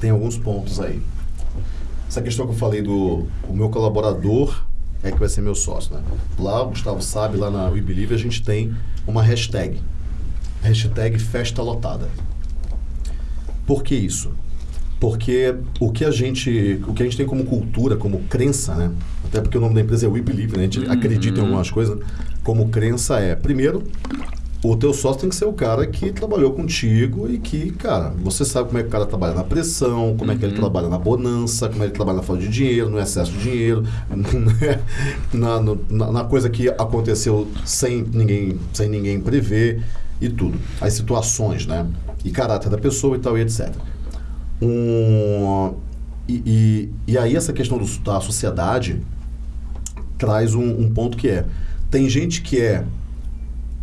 tem alguns pontos aí. Essa questão que eu falei do o meu colaborador é que vai ser meu sócio, né? Lá, o Gustavo sabe, lá na We Believe a gente tem uma hashtag. Hashtag festa lotada. Por que isso? Porque o que a gente, o que a gente tem como cultura, como crença, né? Até porque o nome da empresa é We Believe, né? A gente acredita em algumas coisas. Como crença é, primeiro, o teu sócio tem que ser o cara que trabalhou contigo e que, cara, você sabe como é que o cara trabalha na pressão, como é que ele trabalha na bonança, como é que ele trabalha na falta de dinheiro, no excesso de dinheiro, na, na, na coisa que aconteceu sem ninguém, sem ninguém prever e tudo. As situações, né? E caráter da pessoa e tal e etc. Um, e, e, e aí essa questão do, da sociedade traz um, um ponto que é tem gente que é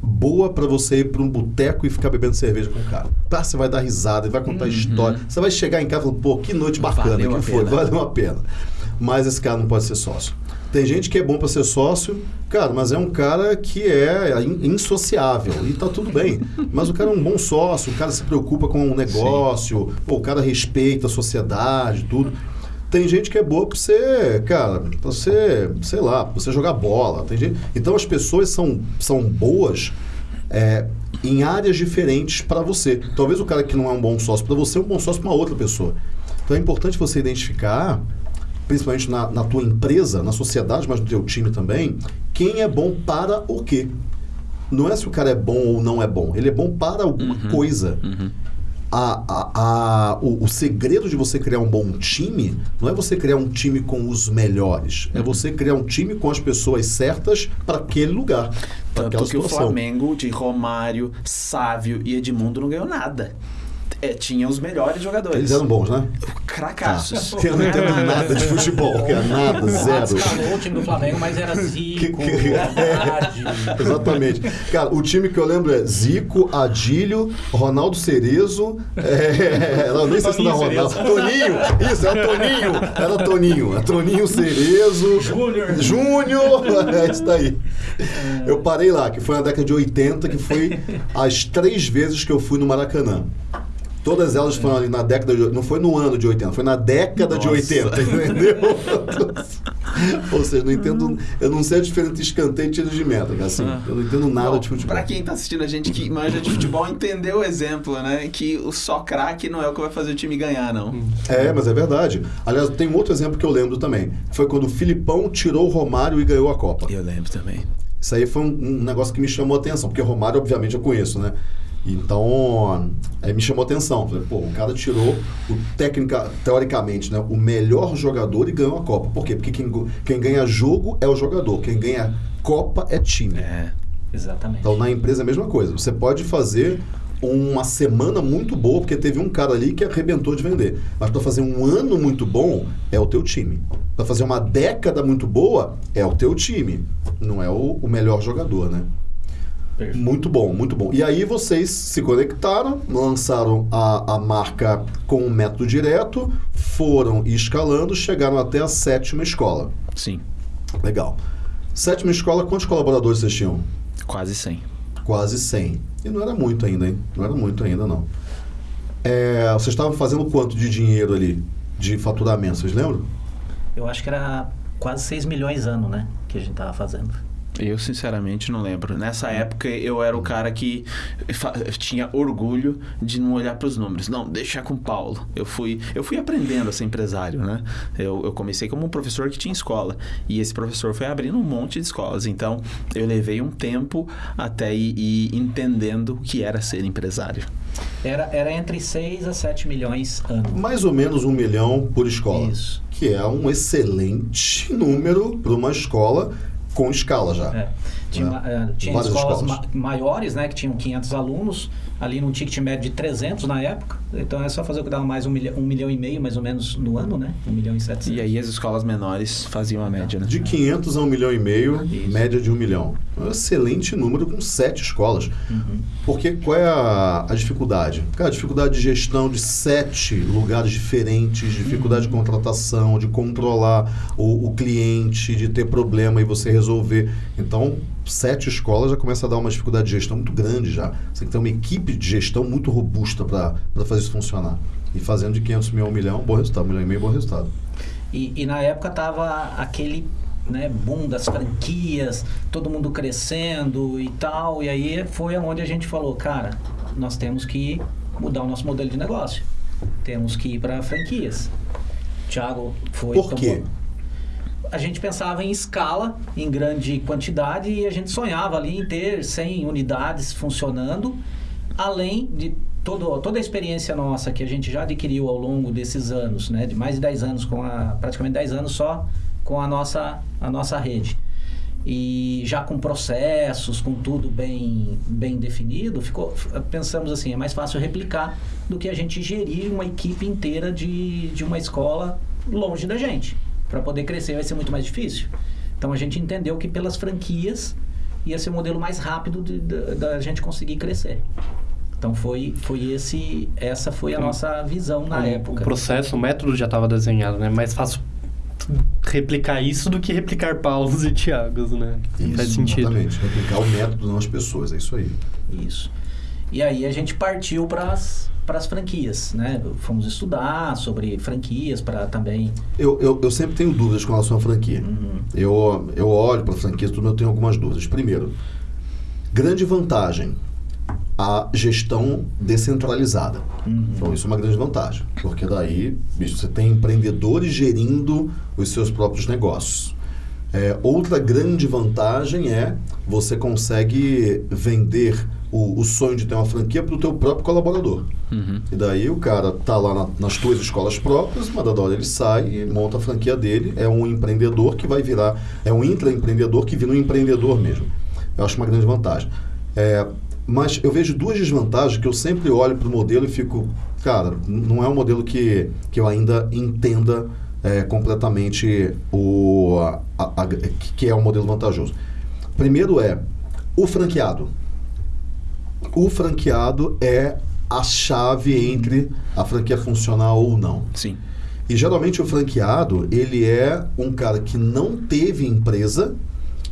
boa pra você ir pra um boteco e ficar bebendo cerveja com o cara. Tá, você vai dar risada, vai contar história. Você vai chegar em casa e falar, pô, que noite bacana Valeu que foi, pena. valeu a pena. Mas esse cara não pode ser sócio. Tem gente que é bom pra ser sócio, cara, mas é um cara que é in- insociável e tá tudo bem. Mas o cara é um bom sócio, o cara se preocupa com o negócio, pô, o cara respeita a sociedade, tudo. Tem gente que é boa pra você, cara, pra você, sei lá, pra você jogar bola. Tem gente... Então as pessoas são, são boas é, em áreas diferentes para você. Talvez o cara que não é um bom sócio para você é um bom sócio para uma outra pessoa. Então é importante você identificar, principalmente na, na tua empresa, na sociedade, mas no teu time também, quem é bom para o quê. Não é se o cara é bom ou não é bom. Ele é bom para alguma coisa. A, a, a- o, o segredo de você criar um bom time não é você criar um time com os melhores. É você criar um time com as pessoas certas para aquele lugar. Para Tanto que o. Flamengo de Romário, Sávio e Edmundo não ganhou nada. É, tinha os melhores jogadores. Eles eram bons, né? Cracassos. Eu não entendo nada de futebol, cara. Nada, O Rato zero. escalou o time do Flamengo, mas era Zico, Haddad. Exatamente. Cara, o time que eu lembro é Zico, Adílio, Ronaldo Cerezo. É, não, nem sei se não Toninho Ronaldo. Toninho! Isso, era Toninho! Era Toninho. É Toninho Cerezo. Júnior. Júnior! É isso daí. Eu parei lá, que foi na década de 80, que foi as três vezes que eu fui no Maracanã. Todas elas foram ali na década de... Não foi no ano de 80, foi na década de Nossa. 80, entendeu? Ou seja, não entendo... Eu não sei a diferença entre escanteio e tiro de meta, cara, assim. Eu não entendo nada Bom, de futebol. Pra quem tá assistindo a gente que manja de futebol, entendeu o exemplo, né? Que o só craque não é o que vai fazer o time ganhar, não. É, mas é verdade. Aliás, tem um outro exemplo que eu lembro também. Foi quando o Filipão tirou o Romário e ganhou a Copa. Eu lembro também. Isso aí foi um, um negócio que me chamou a atenção, porque Romário, obviamente, eu conheço, né? Então, aí me chamou a atenção. Falei, pô, o cara tirou o técnica, teoricamente, né, o melhor jogador e ganhou a Copa. Por quê? Porque quem, quem ganha jogo é o jogador, quem ganha Copa é time. É. Exatamente. Então, na empresa é a mesma coisa. Você pode fazer uma semana muito boa, porque teve um cara ali que arrebentou de vender. Mas para fazer um ano muito bom, é o teu time. Para fazer uma década muito boa, é o teu time. Não é o, o melhor jogador, né? Perfeito. Muito bom, muito bom. E aí vocês se conectaram, lançaram a, a marca com o método direto, foram escalando, chegaram até a sétima escola. Sim, Legal. Sétima escola, quantos colaboradores vocês tinham? quase 100. Quase 100. E não era muito ainda, hein? Não era muito ainda, não. É, vocês estavam fazendo quanto de dinheiro ali, de faturamento, vocês lembram? Eu acho que era quase 6 milhões ano, né? Que a gente tava fazendo. Eu, sinceramente, não lembro. Nessa época, eu era o cara que tinha orgulho de não olhar para os números. Não, deixa com o Paulo. Eu fui, eu fui aprendendo a ser empresário, né? Eu, eu comecei como um professor que tinha escola. E esse professor foi abrindo um monte de escolas. Então, eu levei um tempo até ir, ir entendendo o que era ser empresário. Era, era entre 6 a 7 milhões ano. Mais ou menos um milhão por escola. Isso. Que é um excelente número para uma escola com escala já. É. Tinha, É. uma- é, tinha escolas. ma- maiores, né? Que tinham 500 alunos, ali num ticket médio de 300 na época. Então é só fazer o que dava mais um milhão, um milhão e meio, mais ou menos, no ano, né? Um milhão e setecentos. E aí, as escolas menores faziam a média, né? De 500 a 1 milhão e meio, Isso. média de 1 milhão. É um excelente número com sete escolas. Uhum. Porque qual é a, a dificuldade? Cara, a dificuldade de gestão de sete lugares diferentes, dificuldade de contratação, de controlar o, o cliente, de ter problema e você resolver. Então, sete escolas já começa a dar uma dificuldade de gestão muito grande já. Você tem que ter uma equipe de gestão muito robusta para fazer isso funcionar. E fazendo de 500 mil a 1 milhão, bom resultado. 1 milhão e meio, bom resultado. E, e na época tava aquele né, boom das franquias, todo mundo crescendo e tal. E aí foi onde a gente falou, cara, nós temos que mudar o nosso modelo de negócio. Temos que ir para franquias. Thiago foi. Por quê? A gente pensava em escala, em grande quantidade, e a gente sonhava ali em ter 100 unidades funcionando, além de todo, toda a experiência nossa que a gente já adquiriu ao longo desses anos, né, de mais de 10 anos, com a, praticamente 10 anos só com a nossa, a nossa rede. E já com processos, com tudo bem, bem definido, ficou, pensamos assim, é mais fácil replicar do que a gente gerir uma equipe inteira de, de uma escola longe da gente. Para poder crescer vai ser muito mais difícil. Então a gente entendeu que pelas franquias ia ser o modelo mais rápido da gente conseguir crescer. Então foi, foi esse, essa foi a nossa visão na o, época. O processo, o método já estava desenhado, né? Mais fácil replicar isso do que replicar Paulos e Tiagos, né? Isso, Faz sentido. Exatamente. Replicar o método, não as pessoas. É isso aí. Isso. E aí a gente partiu para as franquias, né? Fomos estudar sobre franquias para também. Eu, eu, eu sempre tenho dúvidas com relação à franquia. Uhum. Eu, eu olho para a franquia, tudo, eu tenho algumas dúvidas. Primeiro, grande vantagem, a gestão descentralizada. Uhum. Então, isso é uma grande vantagem, porque daí bicho, você tem empreendedores gerindo os seus próprios negócios. É, outra grande vantagem é você consegue vender o, o sonho de ter uma franquia para o teu próprio colaborador. Uhum. E daí o cara tá lá na- nas tuas escolas próprias, uma dada hora ele sai e monta a franquia dele. É um empreendedor que vai virar, é um intraempreendedor que vira um empreendedor mesmo. Eu acho uma grande vantagem. É, mas eu vejo duas desvantagens que eu sempre olho para o modelo e fico, cara, não é um modelo que, que eu ainda entenda é, completamente o, a- a- que- é um modelo vantajoso. Primeiro é o franqueado o franqueado é a chave entre a franquia funcionar ou não. Sim. E geralmente o franqueado, ele é um cara que não teve empresa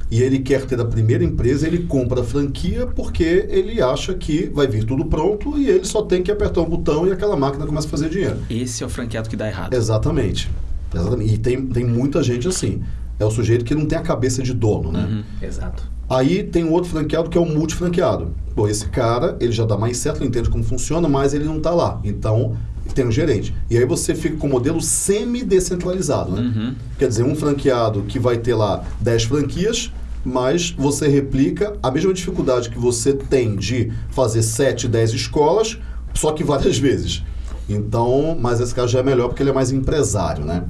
e ele quer ter a primeira empresa, ele compra a franquia porque ele acha que vai vir tudo pronto e ele só tem que apertar um botão e aquela máquina começa a fazer dinheiro. Esse é o franqueado que dá errado. Exatamente. Exatamente. E tem, tem muita gente assim. É o sujeito que não tem a cabeça de dono, né? Uhum. Exato. Aí tem um outro franqueado que é o multifranqueado. Pô, esse cara, ele já dá mais certo, ele entende como funciona, mas ele não está lá. Então, tem um gerente. E aí você fica com o modelo semi-descentralizado, né? Uhum. Quer dizer, um franqueado que vai ter lá 10 franquias, mas você replica a mesma dificuldade que você tem de fazer 7, 10 escolas, só que várias vezes. Então, mas esse caso já é melhor porque ele é mais empresário, né?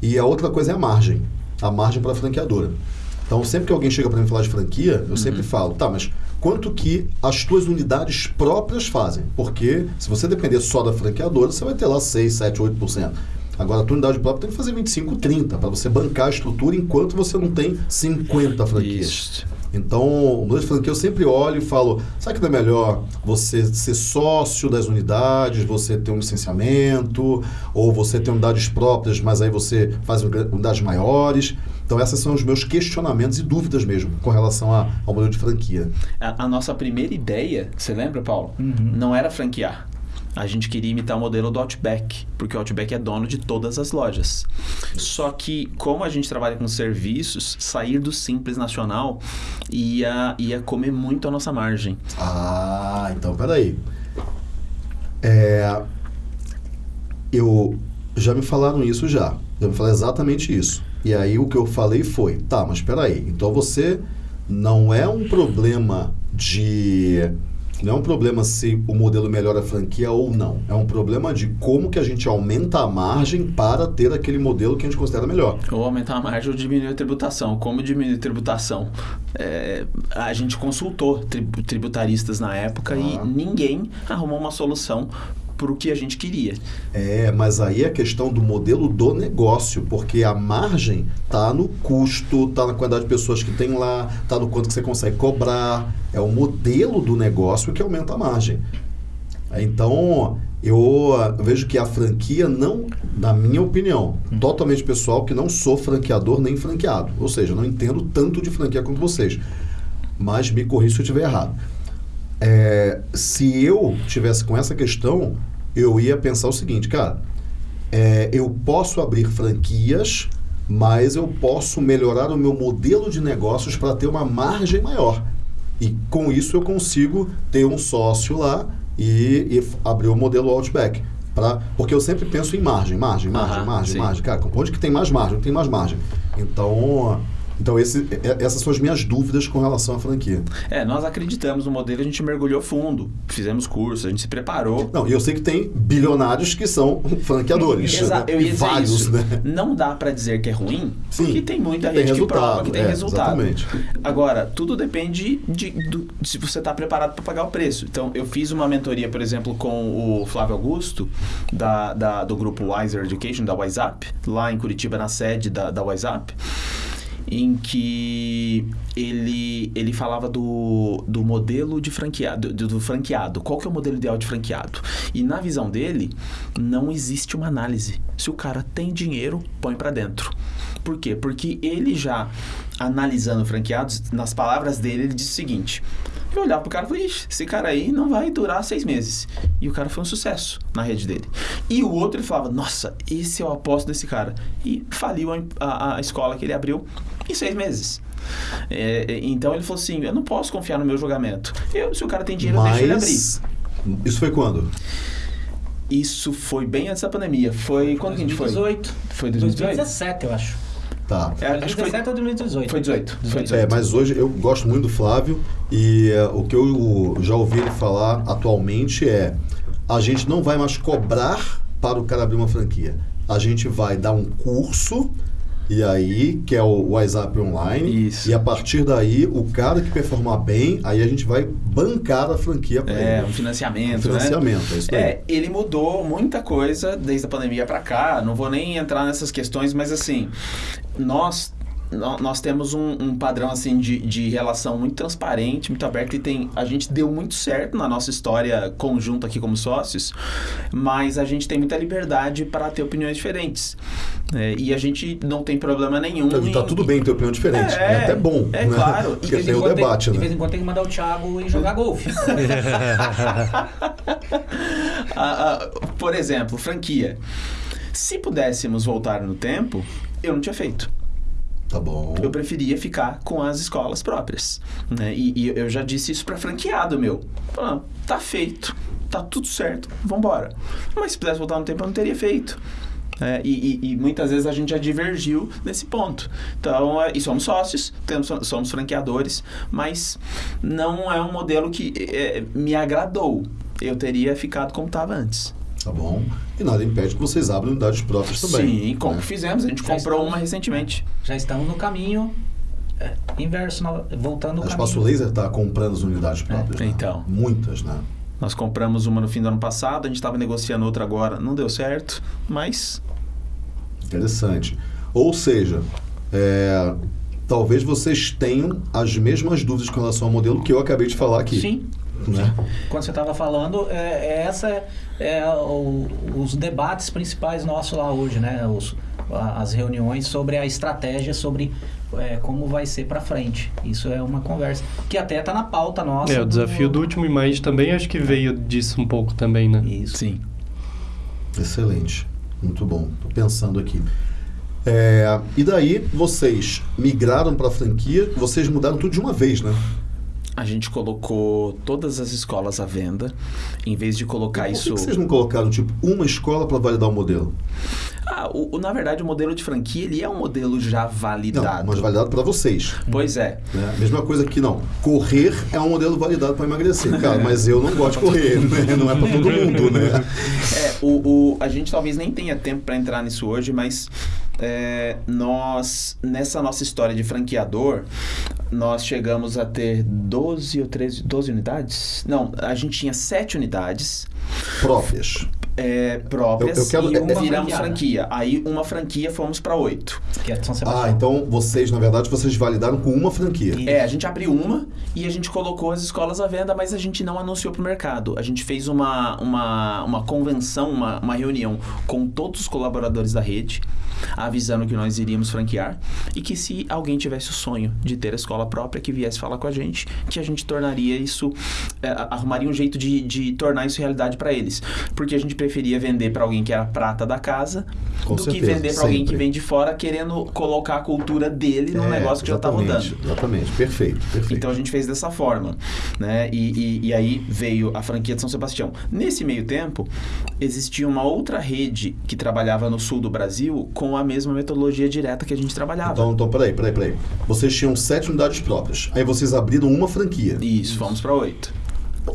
E a outra coisa é a margem. A margem para a franqueadora. Então, sempre que alguém chega para mim falar de franquia, eu sempre falo, tá, mas quanto que as tuas unidades próprias fazem? Porque se você depender só da franqueadora, você vai ter lá 6, 7, 8%. Agora, a tua unidade própria tem que fazer 25, 30 para você bancar a estrutura enquanto você não tem 50 franquias. Isso. Então, o modelo de franquia eu sempre olho e falo, sabe que não é melhor você ser sócio das unidades, você ter um licenciamento, ou você ter unidades próprias, mas aí você faz unidades maiores. Então, esses são os meus questionamentos e dúvidas mesmo com relação a, ao modelo de franquia. A, a nossa primeira ideia, você lembra, Paulo? Uhum. Não era franquear. A gente queria imitar o modelo do Outback, porque o Outback é dono de todas as lojas. Só que, como a gente trabalha com serviços, sair do Simples Nacional ia, ia comer muito a nossa margem. Ah, então peraí. É, eu já me falaram isso já. Já me falaram exatamente isso. E aí o que eu falei foi, tá, mas peraí, então você não é um problema de não é um problema se o modelo melhora a franquia ou não. É um problema de como que a gente aumenta a margem para ter aquele modelo que a gente considera melhor. Ou aumentar a margem ou diminuir a tributação. Como diminuir a tributação? É, a gente consultou tributaristas na época ah. e ninguém arrumou uma solução para o que a gente queria. É, mas aí é a questão do modelo do negócio, porque a margem tá no custo, tá na quantidade de pessoas que tem lá, tá no quanto que você consegue cobrar. É o modelo do negócio que aumenta a margem. Então, eu vejo que a franquia não, na minha opinião, totalmente pessoal, que não sou franqueador nem franqueado. Ou seja, não entendo tanto de franquia quanto vocês. Mas me corrija se eu estiver errado. É, se eu tivesse com essa questão, eu ia pensar o seguinte, cara, é, eu posso abrir franquias, mas eu posso melhorar o meu modelo de negócios para ter uma margem maior. E com isso eu consigo ter um sócio lá e, e abrir o modelo Outback. Pra, porque eu sempre penso em margem, margem, margem, margem, sim. margem. Cara, onde que tem mais margem? Tem mais margem. Então, então, esse, essas são as minhas dúvidas com relação à franquia. É, nós acreditamos no modelo, a gente mergulhou fundo, fizemos curso, a gente se preparou. Não, e eu sei que tem bilionários que são franqueadores. Exato, né? eu ia Vários, isso. Né? Não dá para dizer que é ruim, Sim, porque tem muita gente que prova que tem é, resultado. Exatamente. Agora, tudo depende de, de se você está preparado para pagar o preço. Então, eu fiz uma mentoria, por exemplo, com o Flávio Augusto, da, da do grupo Wiser Education, da WhatsApp, lá em Curitiba, na sede da, da WhatsApp em que ele, ele falava do, do modelo de franqueado, do, do, franqueado. Qual que é o modelo ideal de franqueado? E na visão dele, não existe uma análise. Se o cara tem dinheiro, põe para dentro. Por quê? Porque ele já, analisando franqueados, nas palavras dele, ele disse o seguinte... Eu olhava pro cara e falei, esse cara aí não vai durar seis meses. E o cara foi um sucesso na rede dele. E o outro ele falava, nossa, esse é o aposto desse cara. E faliu a, a, a escola que ele abriu em seis meses. É, é, então ele falou assim: eu não posso confiar no meu julgamento. Eu, se o cara tem dinheiro, Mas... deixa ele abrir. Isso foi quando? Isso foi bem antes da pandemia. Foi quando 2018. que a gente foi? 2018. Foi 2018? 2017, eu acho. Tá. É, acho 2017 ou 2018? Foi 18. Foi 18. É, mas hoje eu gosto muito do Flávio e uh, o que eu já ouvi ele falar atualmente é a gente não vai mais cobrar para o cara abrir uma franquia. A gente vai dar um curso e aí, que é o WhatsApp online. Isso. E a partir daí, o cara que performar bem, aí a gente vai bancar a franquia para é, ele. Um financiamento, um financiamento, né? é. É, ele mudou muita coisa desde a pandemia para cá. Não vou nem entrar nessas questões, mas assim, nós nós temos um, um, padrão assim de, de relação muito transparente, muito aberto e tem a gente deu muito certo na nossa história conjunta aqui como sócios, mas a gente tem muita liberdade para ter opiniões diferentes é, e a gente não tem problema nenhum. Tá, em, tá tudo bem ter opinião diferente, é, é até bom. É né? claro. Porque tem o debate, tem, né? De vez em quando tem que mandar o Thiago jogar golfe. Por exemplo, franquia. Se pudéssemos voltar no tempo, eu não tinha feito. Tá bom. Eu preferia ficar com as escolas próprias. Né? E, e eu já disse isso para franqueado meu. Falando, tá feito, tá tudo certo, vambora. Mas se pudesse voltar no tempo, eu não teria feito. É, e, e, e, muitas vezes a gente já divergiu nesse ponto. Então, é, e somos sócios, temos, somos franqueadores, mas não é um modelo que é, me agradou. Eu teria ficado como estava antes. Tá bom. E nada impede que vocês abram unidades próprias também. Sim, como né? fizemos. A gente já comprou estamos, uma recentemente. Já estamos no caminho é, inverso, voltando o Espaço Laser está comprando as unidades próprias. É, né? Então. Muitas, né? Nós compramos uma no fim do ano passado, a gente estava negociando outra agora, não deu certo, mas. Interessante. Ou seja, é, talvez vocês tenham as mesmas dúvidas com relação ao modelo que eu acabei de falar aqui. Sim. Né? Quando você estava falando, é, é essa é, é o- os debates principais nossos lá hoje, né? Os- as reuniões sobre a estratégia, sobre é, como vai ser para frente. Isso é uma conversa que até está na pauta nossa. É, o desafio do último Mind também acho que veio disso um pouco também, né? Isso. Sim. Excelente. Muito bom. Tô pensando aqui. É, e daí, vocês migraram para a franquia, vocês mudaram tudo de uma vez, né? A gente colocou todas as escolas à venda, em vez de colocar Por isso. que vocês não colocaram, tipo, uma escola para validar o modelo? Ah, o, o- na verdade, o modelo de franquia ele é um modelo já Não, validado. mas validado para vocês. Pois é. Né? Mesma coisa que não. Correr é um modelo validado para emagrecer. Cara, mas eu não gosto de correr, né? Não é para todo mundo, né? É, o, o- a gente talvez nem tenha tempo para entrar nisso hoje, mas é, nós, nessa nossa história de franqueador, nós chegamos a ter 12 ou 13, 12 unidades? Não, a gente tinha 7 unidades Próprias. é, próprias Eu- eu quero- e é- uma é- viramos franqueada. franquia. Aí uma franquia fomos para 8. Que é de São Sebastião. Ah, então vocês, na verdade, vocês validaram com uma franquia. E- É, a gente abriu uma e a gente colocou as escolas à venda, mas a gente não anunciou pro mercado. A gente fez uma, uma, uma convenção, uma, uma reunião com todos os colaboradores da rede, avisando que nós iríamos franquear e que se alguém tivesse o sonho de ter a escola própria, que viesse falar com a gente, que a gente tornaria isso, é, arrumaria um jeito de, de tornar isso realidade para eles. Porque a gente preferia vender para alguém que era prata da casa Com do que certeza, vender para alguém que vem de fora querendo colocar a cultura dele num É, negócio que já tá rodando. exatamente, Exatamente, perfeito, perfeito. Então a gente fez dessa forma, né? E, e, e aí veio a franquia de São Sebastião. Nesse meio tempo, existia uma outra rede que trabalhava no sul do Brasil com a mesma metodologia direta que a gente trabalhava. Então, então, peraí, peraí, peraí. Vocês tinham sete unidades próprias. Aí vocês abriram uma franquia. Isso, fomos para oito.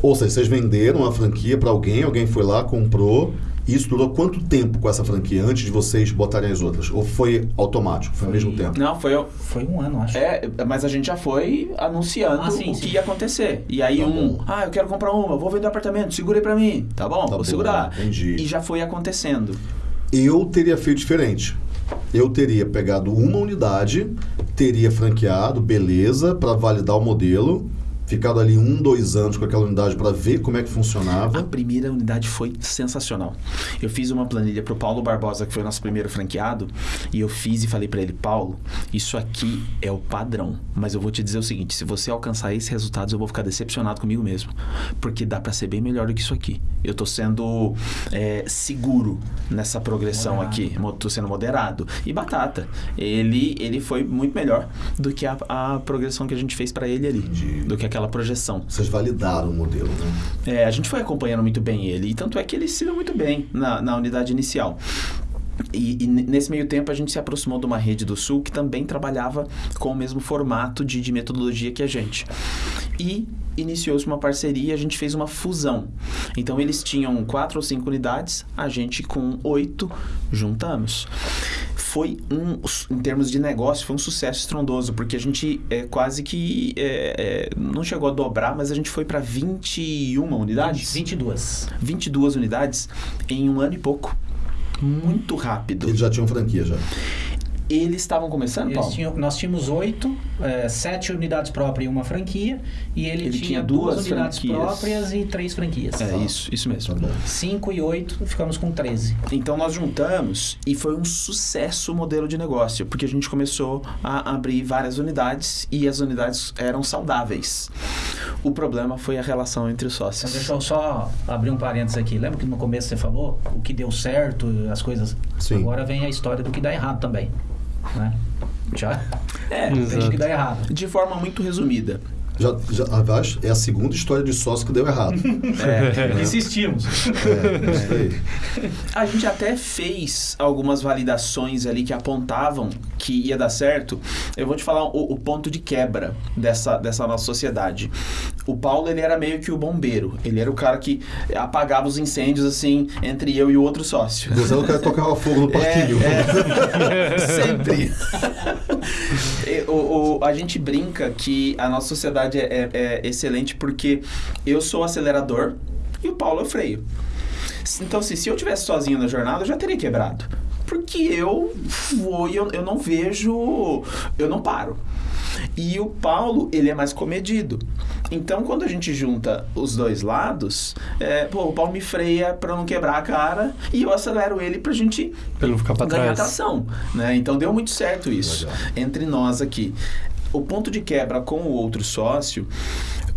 Ou seja, vocês venderam a franquia para alguém, alguém foi lá, comprou. E isso durou quanto tempo com essa franquia antes de vocês botarem as outras? Ou foi automático? Foi ao mesmo tempo? Não, foi. Foi um ano, acho. É, mas a gente já foi anunciando Ah, sim, o sim. que ia acontecer. E aí Tá um, bom. ah, eu quero comprar uma, vou vender um apartamento, segura aí pra mim. Tá bom, Tá vou bom, segurar. entendi. E já foi acontecendo. Eu teria feito diferente. Eu teria pegado uma unidade, teria franqueado, beleza, para validar o modelo, ficado ali um, dois anos com aquela unidade para ver como é que A funcionava. primeira unidade foi sensacional. Eu fiz uma planilha pro Paulo Barbosa, que foi o nosso primeiro franqueado, e eu fiz e falei para ele, Paulo, isso aqui é o padrão, mas eu vou te dizer o seguinte, se você alcançar esses resultados, eu vou ficar decepcionado comigo mesmo, porque dá para ser bem melhor do que isso aqui. Eu tô sendo é, seguro nessa progressão Moderado. aqui, tô sendo moderado. E batata, ele ele foi muito melhor do que a, a progressão que a gente fez para ele ali, Entendi. do que aquela projeção. Vocês validaram o modelo, né? É, a gente foi acompanhando muito bem ele. E tanto é que ele se deu muito bem na, na unidade inicial. E, e nesse meio tempo a gente se aproximou de uma rede do Sul que também trabalhava com o mesmo formato de, de metodologia que a gente. E iniciou-se uma parceria, a gente fez uma fusão. Então eles tinham quatro ou cinco unidades, a gente com oito juntamos. Foi um, em termos de negócio, foi um sucesso estrondoso, porque a gente é, quase que é, não chegou a dobrar, mas a gente foi para 21 unidades. 22. 22 unidades em um ano e pouco. Muito rápido. Eles já tinham franquia já. Eles estavam começando, Eles Paulo? tinham- nós tínhamos oito, é, sete unidades próprias e uma franquia. E ele, Ele tinha, tinha duas, duas unidades franquias. próprias e três franquias. É isso, isso mesmo. Tá. Cinco e oito, ficamos com 13. Então nós juntamos e foi um sucesso o modelo de negócio, porque a gente começou a abrir várias unidades e as unidades eram saudáveis. O problema foi a relação entre os sócios. deixa eu só abrir um parênteses aqui. Lembra que no começo você falou o que deu certo, as coisas. Sim. Agora vem a história do que dá errado também. Né? Já É, Exato. do que dá errado. de forma muito resumida. Já, já, aliás, é a segunda história de sócio que deu errado. É, Insistimos. É, isso aí. A gente até fez algumas validações ali que apontavam que ia dar certo. Eu vou te falar o, o ponto de quebra dessa, dessa nossa sociedade. O Paulo, ele era meio que o bombeiro. Ele era o cara que apagava os incêndios, assim, entre eu e o outro sócio. Você não quer tocar fogo no parquinho. É, é. Sempre. O, o- a gente brinca que a nossa sociedade é, é- é excelente porque eu sou acelerador e o Paulo é o freio. Então, assim, se eu tivesse sozinho na jornada, eu já teria quebrado. porque eu vou e eu, eu não vejo, eu não paro. E o Paulo, ele é mais comedido. Então, quando a gente junta os dois lados, é, pô, o Paulo me freia pra não quebrar a cara e eu acelero ele pra gente Pra não ficar pra ganhar trás. atração. Né? Então, deu muito certo isso Legal. entre nós aqui. O ponto de quebra com o outro sócio,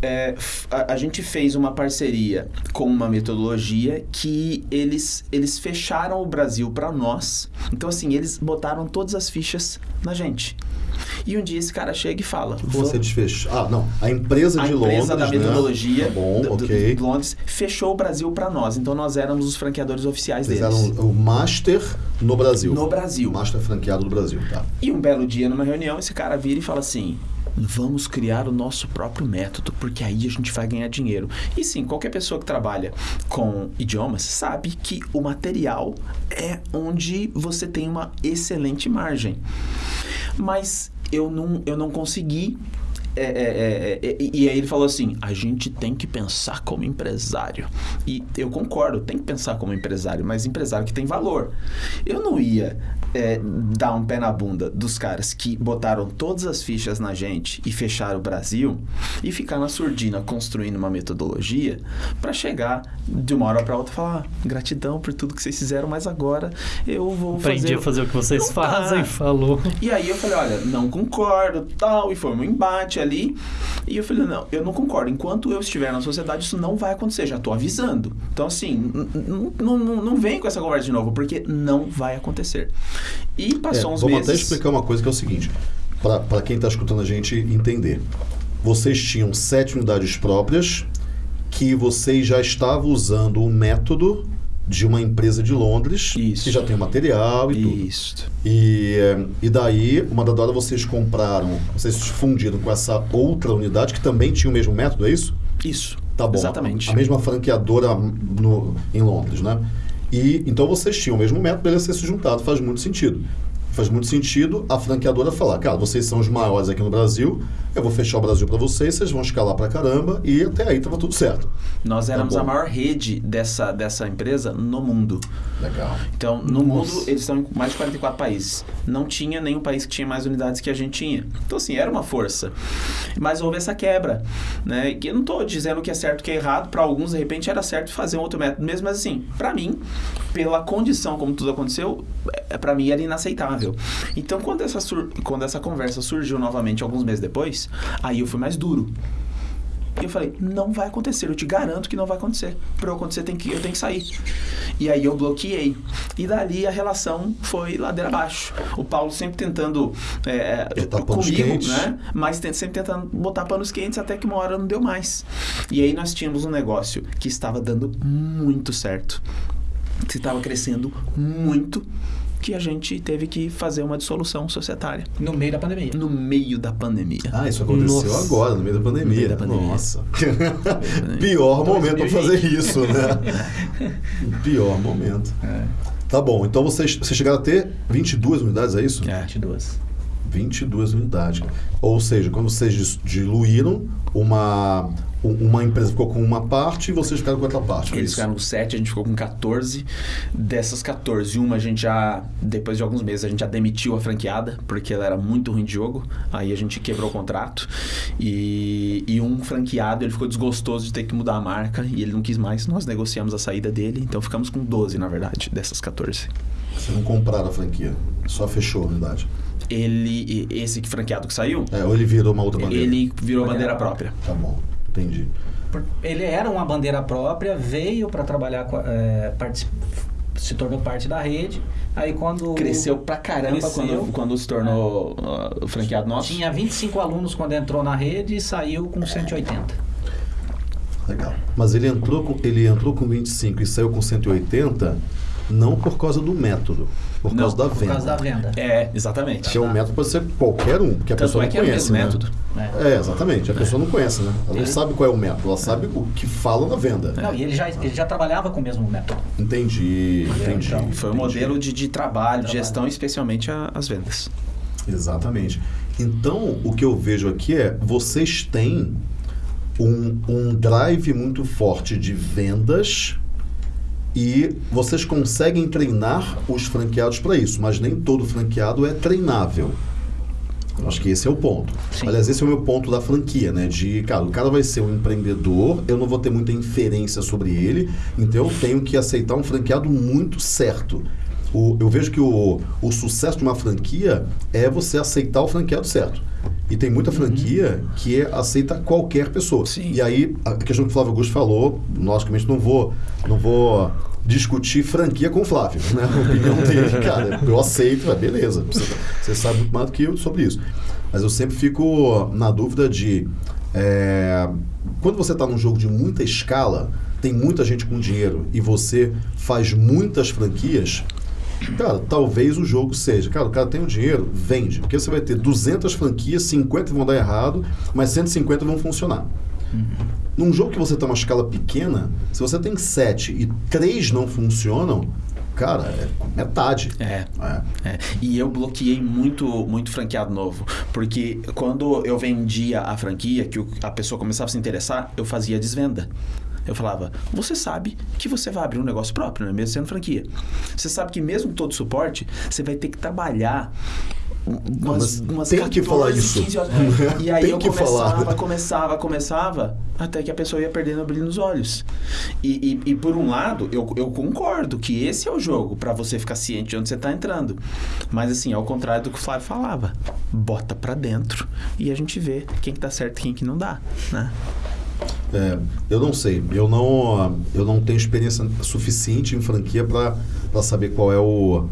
é, a, a gente fez uma parceria com uma metodologia que eles, eles fecharam o Brasil para nós. Então, assim, eles botaram todas as fichas na gente. E um dia esse cara chega e fala: Você desfez. Ah, não. A empresa a de empresa Londres. da metodologia Né? Tá bom, do- do- ok. de Londres fechou o Brasil para nós. Então nós éramos os franqueadores oficiais Vocês deles. eram o Master no Brasil. No Brasil. Master franqueado do Brasil, tá. E um belo dia, numa reunião, esse cara vira e fala assim: Vamos criar o nosso próprio método, porque aí a gente vai ganhar dinheiro. E sim, qualquer pessoa que trabalha com idiomas sabe que o material é onde você tem uma excelente margem. Mas eu não, eu não consegui. É, é, é, é, e e aí ele falou assim: a gente tem que pensar como empresário. E eu concordo, tem que pensar como empresário, mas empresário que tem valor. Eu não ia é, dar um pé na bunda dos caras que botaram todas as fichas na gente e fecharam o Brasil e ficar na surdina construindo uma metodologia para chegar de uma hora para outra e falar: "Ah, gratidão por tudo que vocês fizeram, mas agora eu vou Aprendi fazer. a fazer o que vocês Não fazem, falou. E aí eu falei, olha, não concordo, tal, e foi um embate ali. E eu falei, não, eu não concordo. Enquanto eu estiver na sociedade, isso não vai acontecer, já tô avisando. Então, assim, não vem com essa conversa de novo, porque não vai acontecer. E É, passou uns vamos meses. até explicar uma coisa que é o seguinte, para quem está escutando a gente entender. Vocês tinham sete unidades próprias que vocês já estavam usando o método de uma empresa de Londres Isso. que já tem material e tudo. Isso. E, eh, e daí, uma da hora vocês compraram, vocês se fundiram com essa outra unidade que também tinha o mesmo método, é isso? Isso. Tá bom. Exatamente. A, a mesma franqueadora no, em Londres, né? E então vocês tinham o mesmo método, beleza, vocês se juntaram, faz muito sentido. Faz muito sentido a franqueadora falar, cara, vocês são os maiores aqui no Brasil, eu vou fechar o Brasil para vocês, vocês vão escalar pra caramba e até aí tava tudo certo. Nós éramos bom. a maior rede dessa, dessa empresa no mundo. Legal. Então, no Nossa. mundo, eles estão em mais de 44 países. Não tinha nenhum país que tinha mais unidades que a gente tinha. Então, assim, era uma força. Mas houve essa quebra, né? Que eu não estou dizendo que é certo que é errado. Para alguns, de repente, era certo fazer um outro método mesmo. Mas, assim, para mim, pela condição como tudo aconteceu, é, para mim era inaceitável. Então, quando essa, quando essa conversa surgiu novamente alguns meses depois, aí eu fui mais duro. E eu falei, não vai acontecer, eu te garanto que não vai acontecer. Para eu acontecer, tem que, eu tenho que sair. E aí eu bloqueei. E dali a relação foi ladeira abaixo. O Paulo sempre tentando é, Botar panos comigo, né? Mas sempre tentando botar panos quentes até que uma hora não deu mais. E aí nós tínhamos um negócio que estava dando muito certo. Que estava crescendo muito. Que a gente teve que fazer uma dissolução societária. No meio da pandemia. No meio da pandemia. Ah, isso aconteceu Nossa. agora, no meio da pandemia. No meio da pandemia. Nossa. Pior momento para 2020. fazer isso, né? Pior momento. É, Tá bom, então vocês, vocês chegaram a ter 22 unidades, é isso? É. 22. 22 unidades. Ou seja, quando vocês diluíram, uma, um- uma empresa ficou com uma parte e vocês ficaram com outra parte. foi Eles ficaram com 7, a gente ficou com 14. Dessas 14, uma a gente já, depois de alguns meses, a gente já demitiu a franqueada, porque ela era muito ruim de jogo. Aí a gente quebrou o contrato. E, e um franqueado, ele ficou desgostoso de ter que mudar a marca e ele não quis mais. Nós negociamos a saída dele, então ficamos com 12, na verdade, dessas 14. Vocês não compraram a franquia, só fechou a unidade. Ele, esse que franqueado que saiu, É, ou ele virou uma outra bandeira. ele virou Bandeira bandeira própria. Tá bom, entendi. Ele era uma bandeira própria, veio para trabalhar, é, se tornou parte da rede. Aí quando. Cresceu pra caramba Cresceu. Quando, quando se tornou uh, o franqueado nosso. Tinha 25 alunos quando entrou na rede e saiu com 180. Legal. Mas ele entrou, com, ele entrou com 25 e saiu com 180, não por causa do método, por Não, causa da Por venda. causa da venda. É, exatamente. Que é um método pode ser qualquer um, porque a Tanto pessoa é não que é o conhece, né? método. né? É, exatamente. A pessoa não conhece, né? Ela não Ele- sabe qual é o método, ela sabe o que fala na venda. Não, e ele já, ele já trabalhava com o mesmo método. Entendi, entendi. Então, Foi o entendi. modelo de, de trabalho, de gestão, especialmente a- as vendas. Exatamente. Então, o que eu vejo aqui é, vocês têm um, um drive muito forte de vendas E vocês conseguem treinar os franqueados para isso, mas nem todo franqueado é treinável. Acho que esse é o ponto. Sim. Aliás, esse é o meu ponto da franquia, né? De, cara, o cara vai ser um empreendedor, eu não vou ter muita inferência sobre ele, então eu tenho que aceitar um franqueado muito certo. O- eu vejo que o, o sucesso de uma franquia é você aceitar o franqueado certo. E tem muita franquia que é- aceita qualquer pessoa. Sim. E aí, a questão que o Flávio Augusto falou, logicamente não vou, não vou discutir franquia com o Flávio, né? A opinião dele, cara, eu aceito, é beleza. Você, você sabe muito mais do que eu sobre isso. Mas eu sempre fico na dúvida de é, quando você está num jogo de muita escala, tem muita gente com dinheiro e você faz muitas franquias, Cara, talvez o jogo seja, cara, o cara tem o dinheiro, vende. Porque você vai ter 200 franquias, 50 vão dar errado, mas 150 vão funcionar. Num jogo que você tem uma escala pequena, se você tem 7 e 3 não funcionam, cara, é metade. É. É. É, e eu bloqueei muito, muito franqueado novo. Porque quando eu vendia a franquia, que a pessoa começava a se interessar, eu fazia desvenda. Eu falava, você sabe que você vai abrir um negócio próprio, não é mesmo sendo franquia. Você sabe que mesmo com todo suporte, você vai ter que trabalhar umas, mas umas tem que falar 14, isso. 15 horas. E aí eu começava, falar. começava, começava, até que a pessoa ia perdendo o brilho nos olhos. E, e, e por um lado, eu, eu concordo que esse é o jogo para você ficar ciente de onde você tá entrando. Mas assim, ao contrário do que o Flávio falava, bota pra dentro e a gente vê quem que tá certo e quem que não dá, né? É, eu não sei, eu não, eu não tenho experiência suficiente em franquia para saber qual é, o,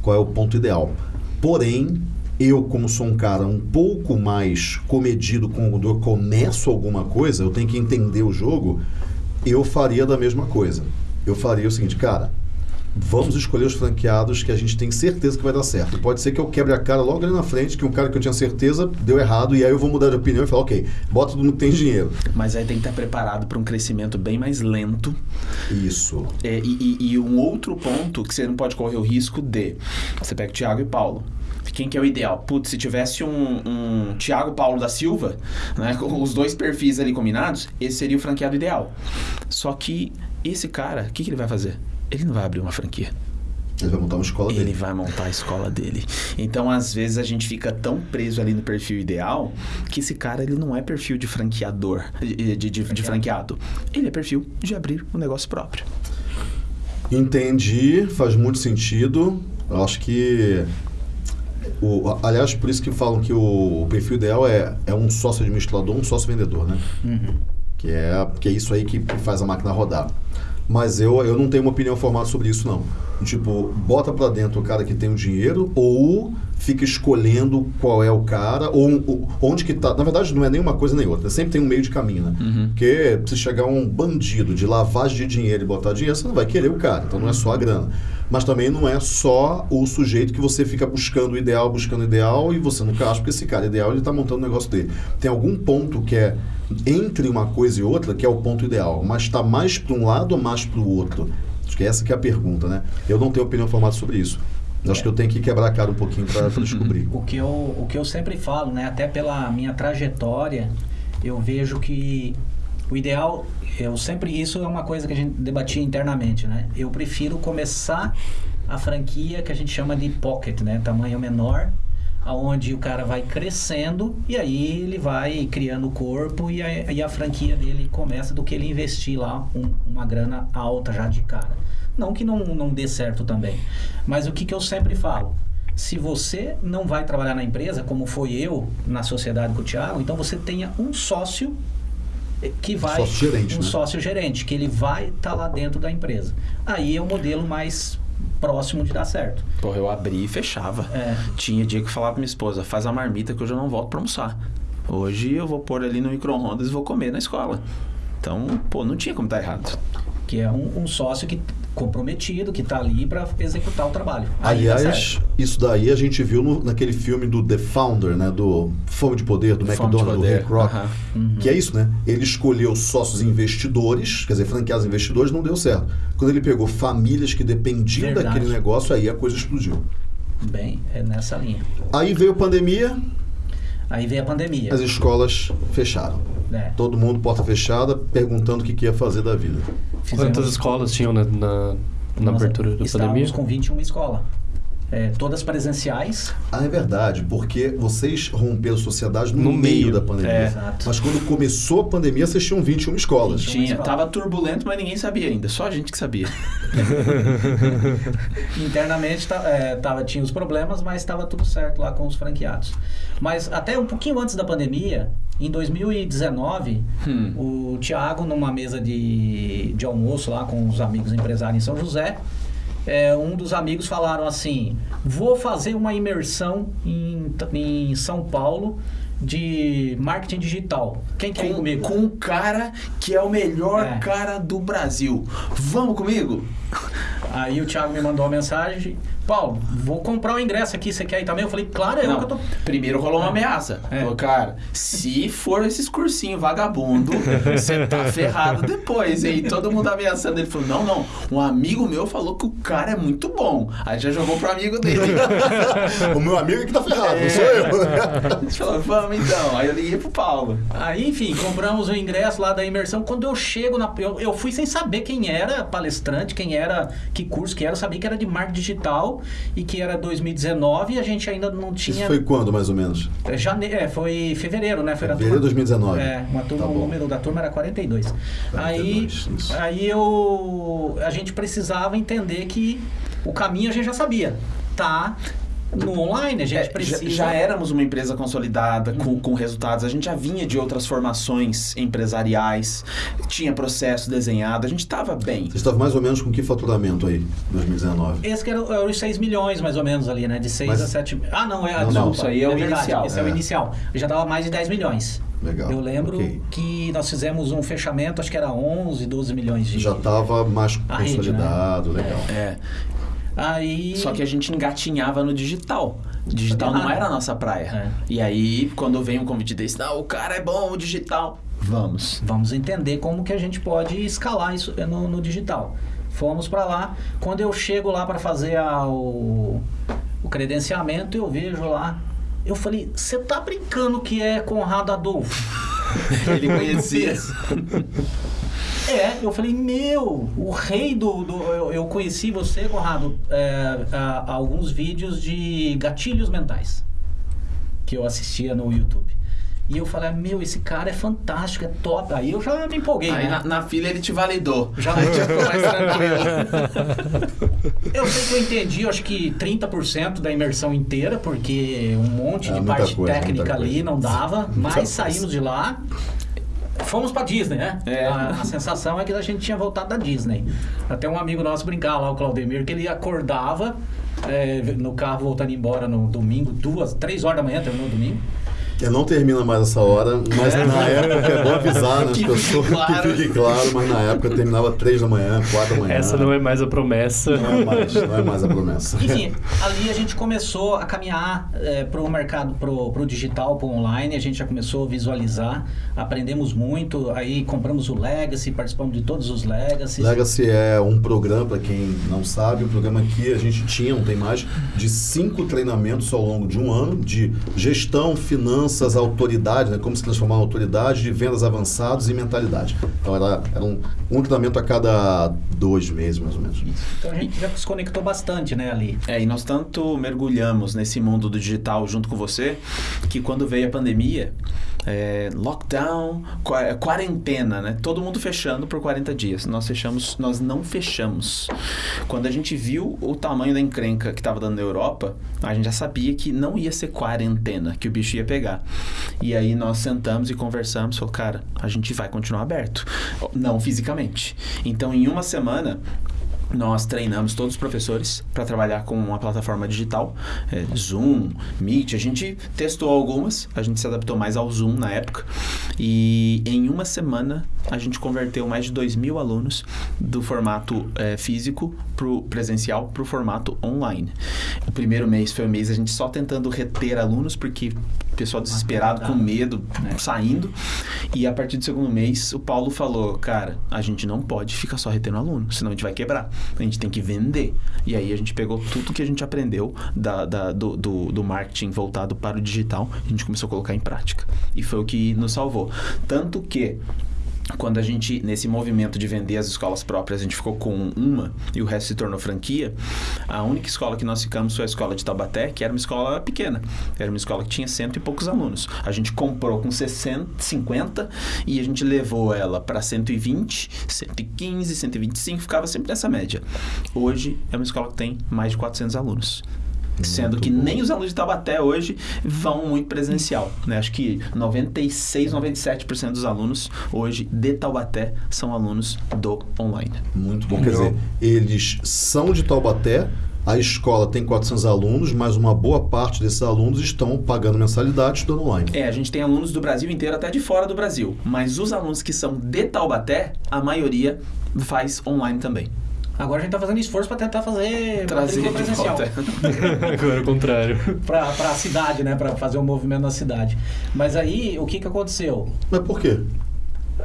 qual é o ponto ideal. Porém, eu, como sou um cara um pouco mais comedido quando eu começo alguma coisa, eu tenho que entender o jogo, eu faria da mesma coisa. Eu faria o seguinte, cara, vamos escolher os franqueados que a gente tem certeza que vai dar certo. Pode ser que eu quebre a cara logo ali na frente, que um cara que eu tinha certeza deu errado, e aí eu vou mudar de opinião e falar, ok, bota todo mundo que tem dinheiro. Mas aí tem que estar preparado para um crescimento bem mais lento Isso. É, e, e- e um outro ponto que você não pode correr o risco de. Você pega o Thiago e Paulo. Quem que é o ideal? Putz, se tivesse um, um Thiago Paulo da Silva, né, com os dois perfis ali combinados, esse seria o franqueado ideal. Só que esse cara, o que, que ele vai fazer? Ele não vai abrir uma franquia. Ele vai montar uma escola Ele dele. vai montar a escola dele. Então, às vezes, a gente fica tão preso ali no perfil ideal que esse cara ele não é perfil de franqueador, de, de, de- de franqueado. Ele é perfil de abrir um negócio próprio. Entendi, faz muito sentido. Eu acho que. O, aliás, por isso que falam que o, perfil ideal é, é um sócio administrador, um sócio vendedor, né? Que, é, que é isso aí que faz a máquina rodar. Mas eu, eu não tenho uma opinião formada sobre isso, não. Tipo, bota pra dentro o cara que tem o dinheiro ou fica escolhendo qual é o cara ou, ou onde que tá. Na verdade, não é nem uma coisa nem outra. Sempre tem um meio de caminho, né? Porque se chegar um bandido de lavagem de dinheiro e botar dinheiro, você não vai querer o cara. Então não é só a grana. Mas também não é só o sujeito que você fica buscando o ideal, buscando o ideal e você nunca acha porque esse cara ideal ele tá montando o negócio dele. Tem algum ponto que é entre uma coisa e outra que é o ponto ideal, mas está mais para um lado ou mais para o outro? Acho que essa que é a pergunta, né? Eu não tenho opinião formada sobre isso. Eu Acho que eu tenho que quebrar a cara um pouquinho para descobrir. O que, eu, o que eu sempre falo, né? Até pela minha trajetória, eu vejo que o ideal, eu sempre, isso é uma coisa que a gente debatia internamente, né? Eu prefiro começar a franquia que a gente chama de pocket, né? Tamanho menor, aonde o cara vai crescendo e aí ele vai criando o corpo e a, e a franquia dele começa do que ele investir lá um- uma grana alta já de cara. Não que não, não dê certo também. Mas o que, que eu sempre falo? Se você não vai trabalhar na empresa, como foi eu na sociedade com o Thiago, então você tenha um sócio que vai. Sócio gerente, um né? sócio gerente, que ele vai estar lá dentro da empresa. Aí é o modelo mais próximo de dar certo. Porra, eu abri e fechava. É. Tinha dia que eu falava pra minha esposa, faz a marmita que hoje eu não volto pra almoçar. Hoje eu vou pôr ali no micro-ondas e vou comer na escola. Então, pô, não tinha como dar errado. Que é um, um sócio que comprometido, que está ali para executar o trabalho. Aí Aliás, isso daí a gente viu no- naquele filme do The Founder, né? Do Fome de Poder, do Fome McDonald's, do Rick Rock. Que é isso, né? Ele escolheu sócios investidores, quer dizer, franqueados investidores, não deu certo. Quando ele pegou famílias que dependiam Verdade. daquele negócio, aí a coisa explodiu. Bem, é nessa linha. Aí veio a pandemia, Aí veio a pandemia. As escolas fecharam. É. Todo mundo porta fechada, perguntando o que, que ia fazer da vida. Fizemos- Quantas escolas tinham na, na, na abertura da estávamos pandemia? com 21 escolas. É, todas presenciais. Ah, é verdade, porque vocês romperam a sociedade no, No meio, meio. da pandemia. É. Exato. Mas quando começou a pandemia, vocês tinham 21 escolas. 21. Tinha, escola. tava turbulento, mas ninguém sabia ainda. Só a gente que sabia. Internamente tá- é, tava, tinha os problemas, mas estava tudo certo lá com os franqueados. Mas até um pouquinho antes da pandemia, em 2019, Hum. o Thiago, numa mesa de, de almoço lá com os amigos empresários em São José, é, um dos amigos falaram assim: vou fazer uma imersão em, em São Paulo de marketing digital. Quem quer ir Com, comigo? com um cara que é o melhor É. cara do Brasil. Vamos comigo? Aí o Thiago me mandou uma mensagem: Paulo, vou comprar o ingresso aqui, você quer ir também? Eu falei: claro, é eu Não, que eu tô. primeiro rolou uma ameaça. É. Falou, cara, se for esses cursinhos vagabundo, você tá ferrado depois. E aí todo mundo ameaçando. Ele falou, não, não. Um amigo meu falou que o cara é muito bom. Aí já jogou pro amigo dele. o meu amigo é que tá ferrado, É. não sou eu. A gente falou, vamos então. Aí eu liguei pro Paulo. Aí, enfim, compramos o ingresso lá da imersão. Quando eu chego na. Eu, eu fui sem saber quem era palestrante, quem era, que curso que era. Eu sabia que era de marketing digital e que era 2019 e a gente ainda não Isso tinha. foi quando, mais ou menos? É, Jane... É, foi fevereiro, né? Foi Fevereiro de turma- 2019. É, uma turma, Tá o número da turma era 42. aí, 42, isso. aí eu, a gente precisava entender que o caminho a gente já sabia. Tá no online, a gente É, já, precisa. já éramos uma empresa consolidada, com, com resultados. A gente já vinha de outras formações empresariais, tinha processo desenhado, a gente estava bem. Você estava mais ou menos com que faturamento aí, 2019? Esse que era, era os 6 milhões, mais ou menos, ali, né? De 6 Mas- a 7... Ah, não, é... Não, desculpa, não, isso aí é o verdade, inicial. Esse é. o É. inicial. Eu já dava mais de 10 milhões. Legal. Eu lembro ok. que nós fizemos um fechamento, acho que era 11, 12 milhões de... Já estava mais A rede, consolidado, legal. É. Aí... Só que a gente engatinhava no digital. Digital não era a nossa praia. É. E aí, quando vem um convite desse, não, o cara é bom, o digital. Vamos. Vamos entender como que a gente pode escalar isso no, no digital. Fomos para lá. Quando eu chego lá para fazer a- o, o credenciamento, eu vejo lá. Eu falei, você tá brincando que é Conrado Adolfo? Ele conhecia. É, eu falei, meu, o rei do. do- eu, eu conheci você, Conrado, é, há- há alguns vídeos de gatilhos mentais que eu assistia no YouTube. E eu falei, meu, esse cara é fantástico, é top. Aí eu já me empolguei, Aí né? na, na fila ele te validou. Já, ficou mais tranquilo. Eu sei que eu entendi, eu acho que 30% da imersão inteira, porque um monte É, de parte coisa, técnica ali coisa. não dava, mas saímos de lá. Fomos pra Disney, né? É. A, a sensação é que a gente tinha voltado da Disney. Até um amigo nosso brincava lá, o Claudemir, que ele acordava é, no carro voltando embora no domingo, duas, três horas da manhã, terminou o domingo. Eu não termina mais essa hora, mas na época é bom avisar, né? Que as pessoas, fique claro. que fique claro, mas na época terminava três da manhã, quatro da manhã. Essa não é mais a promessa. Não é mais, não é mais a promessa. Enfim, ali a gente começou a caminhar para o mercado, para o digital, para o online. A gente já começou a visualizar, aprendemos muito. Aí compramos o Legacy, participamos de todos os Legacies. Legacy é um programa, para quem não sabe, um programa que a gente tinha, não tem mais, de cinco treinamentos ao longo de um ano, de gestão, finanças, autoridade, né, como se transformar em autoridade, de vendas avançados e mentalidade. Então era, era um, um treinamento a cada dois meses, mais ou menos. Então a gente já se conectou bastante, né, ali. É, e nós tanto mergulhamos nesse mundo do digital junto com você, que quando veio a pandemia, é, lockdown, qua- quarentena, né? Todo mundo fechando por 40 dias. Nós fechamos, nós não fechamos. Quando a gente viu o tamanho da encrenca que estava dando na Europa, a gente já sabia que não ia ser quarentena, que o bicho ia pegar. E aí nós sentamos e conversamos, falou, cara, a gente vai continuar aberto. Não fisicamente. Então, em uma semana, nós treinamos todos os professores para trabalhar com uma plataforma digital, é, Zoom, Meet. A gente testou algumas, a gente se adaptou mais ao Zoom na época. E em uma semana a gente converteu mais de 2 mil alunos do formato é, físico pro presencial para o formato online. O primeiro mês foi o mês a gente só tentando reter alunos, porque o pessoal desesperado, com medo, né? saindo. E a partir do segundo mês, o Paulo falou, cara, a gente não pode ficar só retendo aluno, senão a gente vai quebrar. A gente tem que vender. E aí a gente pegou tudo que a gente aprendeu da, da- do, do, do marketing voltado para o digital, a gente começou a colocar em prática. E foi o que nos salvou. Tanto que quando a gente, nesse movimento de vender as escolas próprias, a gente ficou com uma e o resto se tornou franquia, a única escola que nós ficamos foi a escola de Taubaté, que era uma escola pequena. Era uma escola que tinha cento e poucos alunos. A gente comprou com 60, 50 e a gente levou ela para 120, 115, 125, ficava sempre nessa média. Hoje é uma escola que tem mais de 400 alunos. Sendo que nem os alunos de Taubaté hoje vão muito presencial. Né? Acho que 96, 97% dos alunos hoje de Taubaté são alunos do online. Muito bom. Quer dizer, eles são de Taubaté, a escola tem 400 alunos, mas uma boa parte desses alunos estão pagando mensalidade estudando online. É, a gente tem alunos do Brasil inteiro, até de fora do Brasil. Mas os alunos que são de Taubaté, a maioria faz online também. Agora a gente tá fazendo esforço para tentar fazer Trazer matrícula presencial. Agora é o contrário. Pra, pra cidade, né? Pra fazer um movimento na cidade. Mas aí, o que que aconteceu? Mas por quê?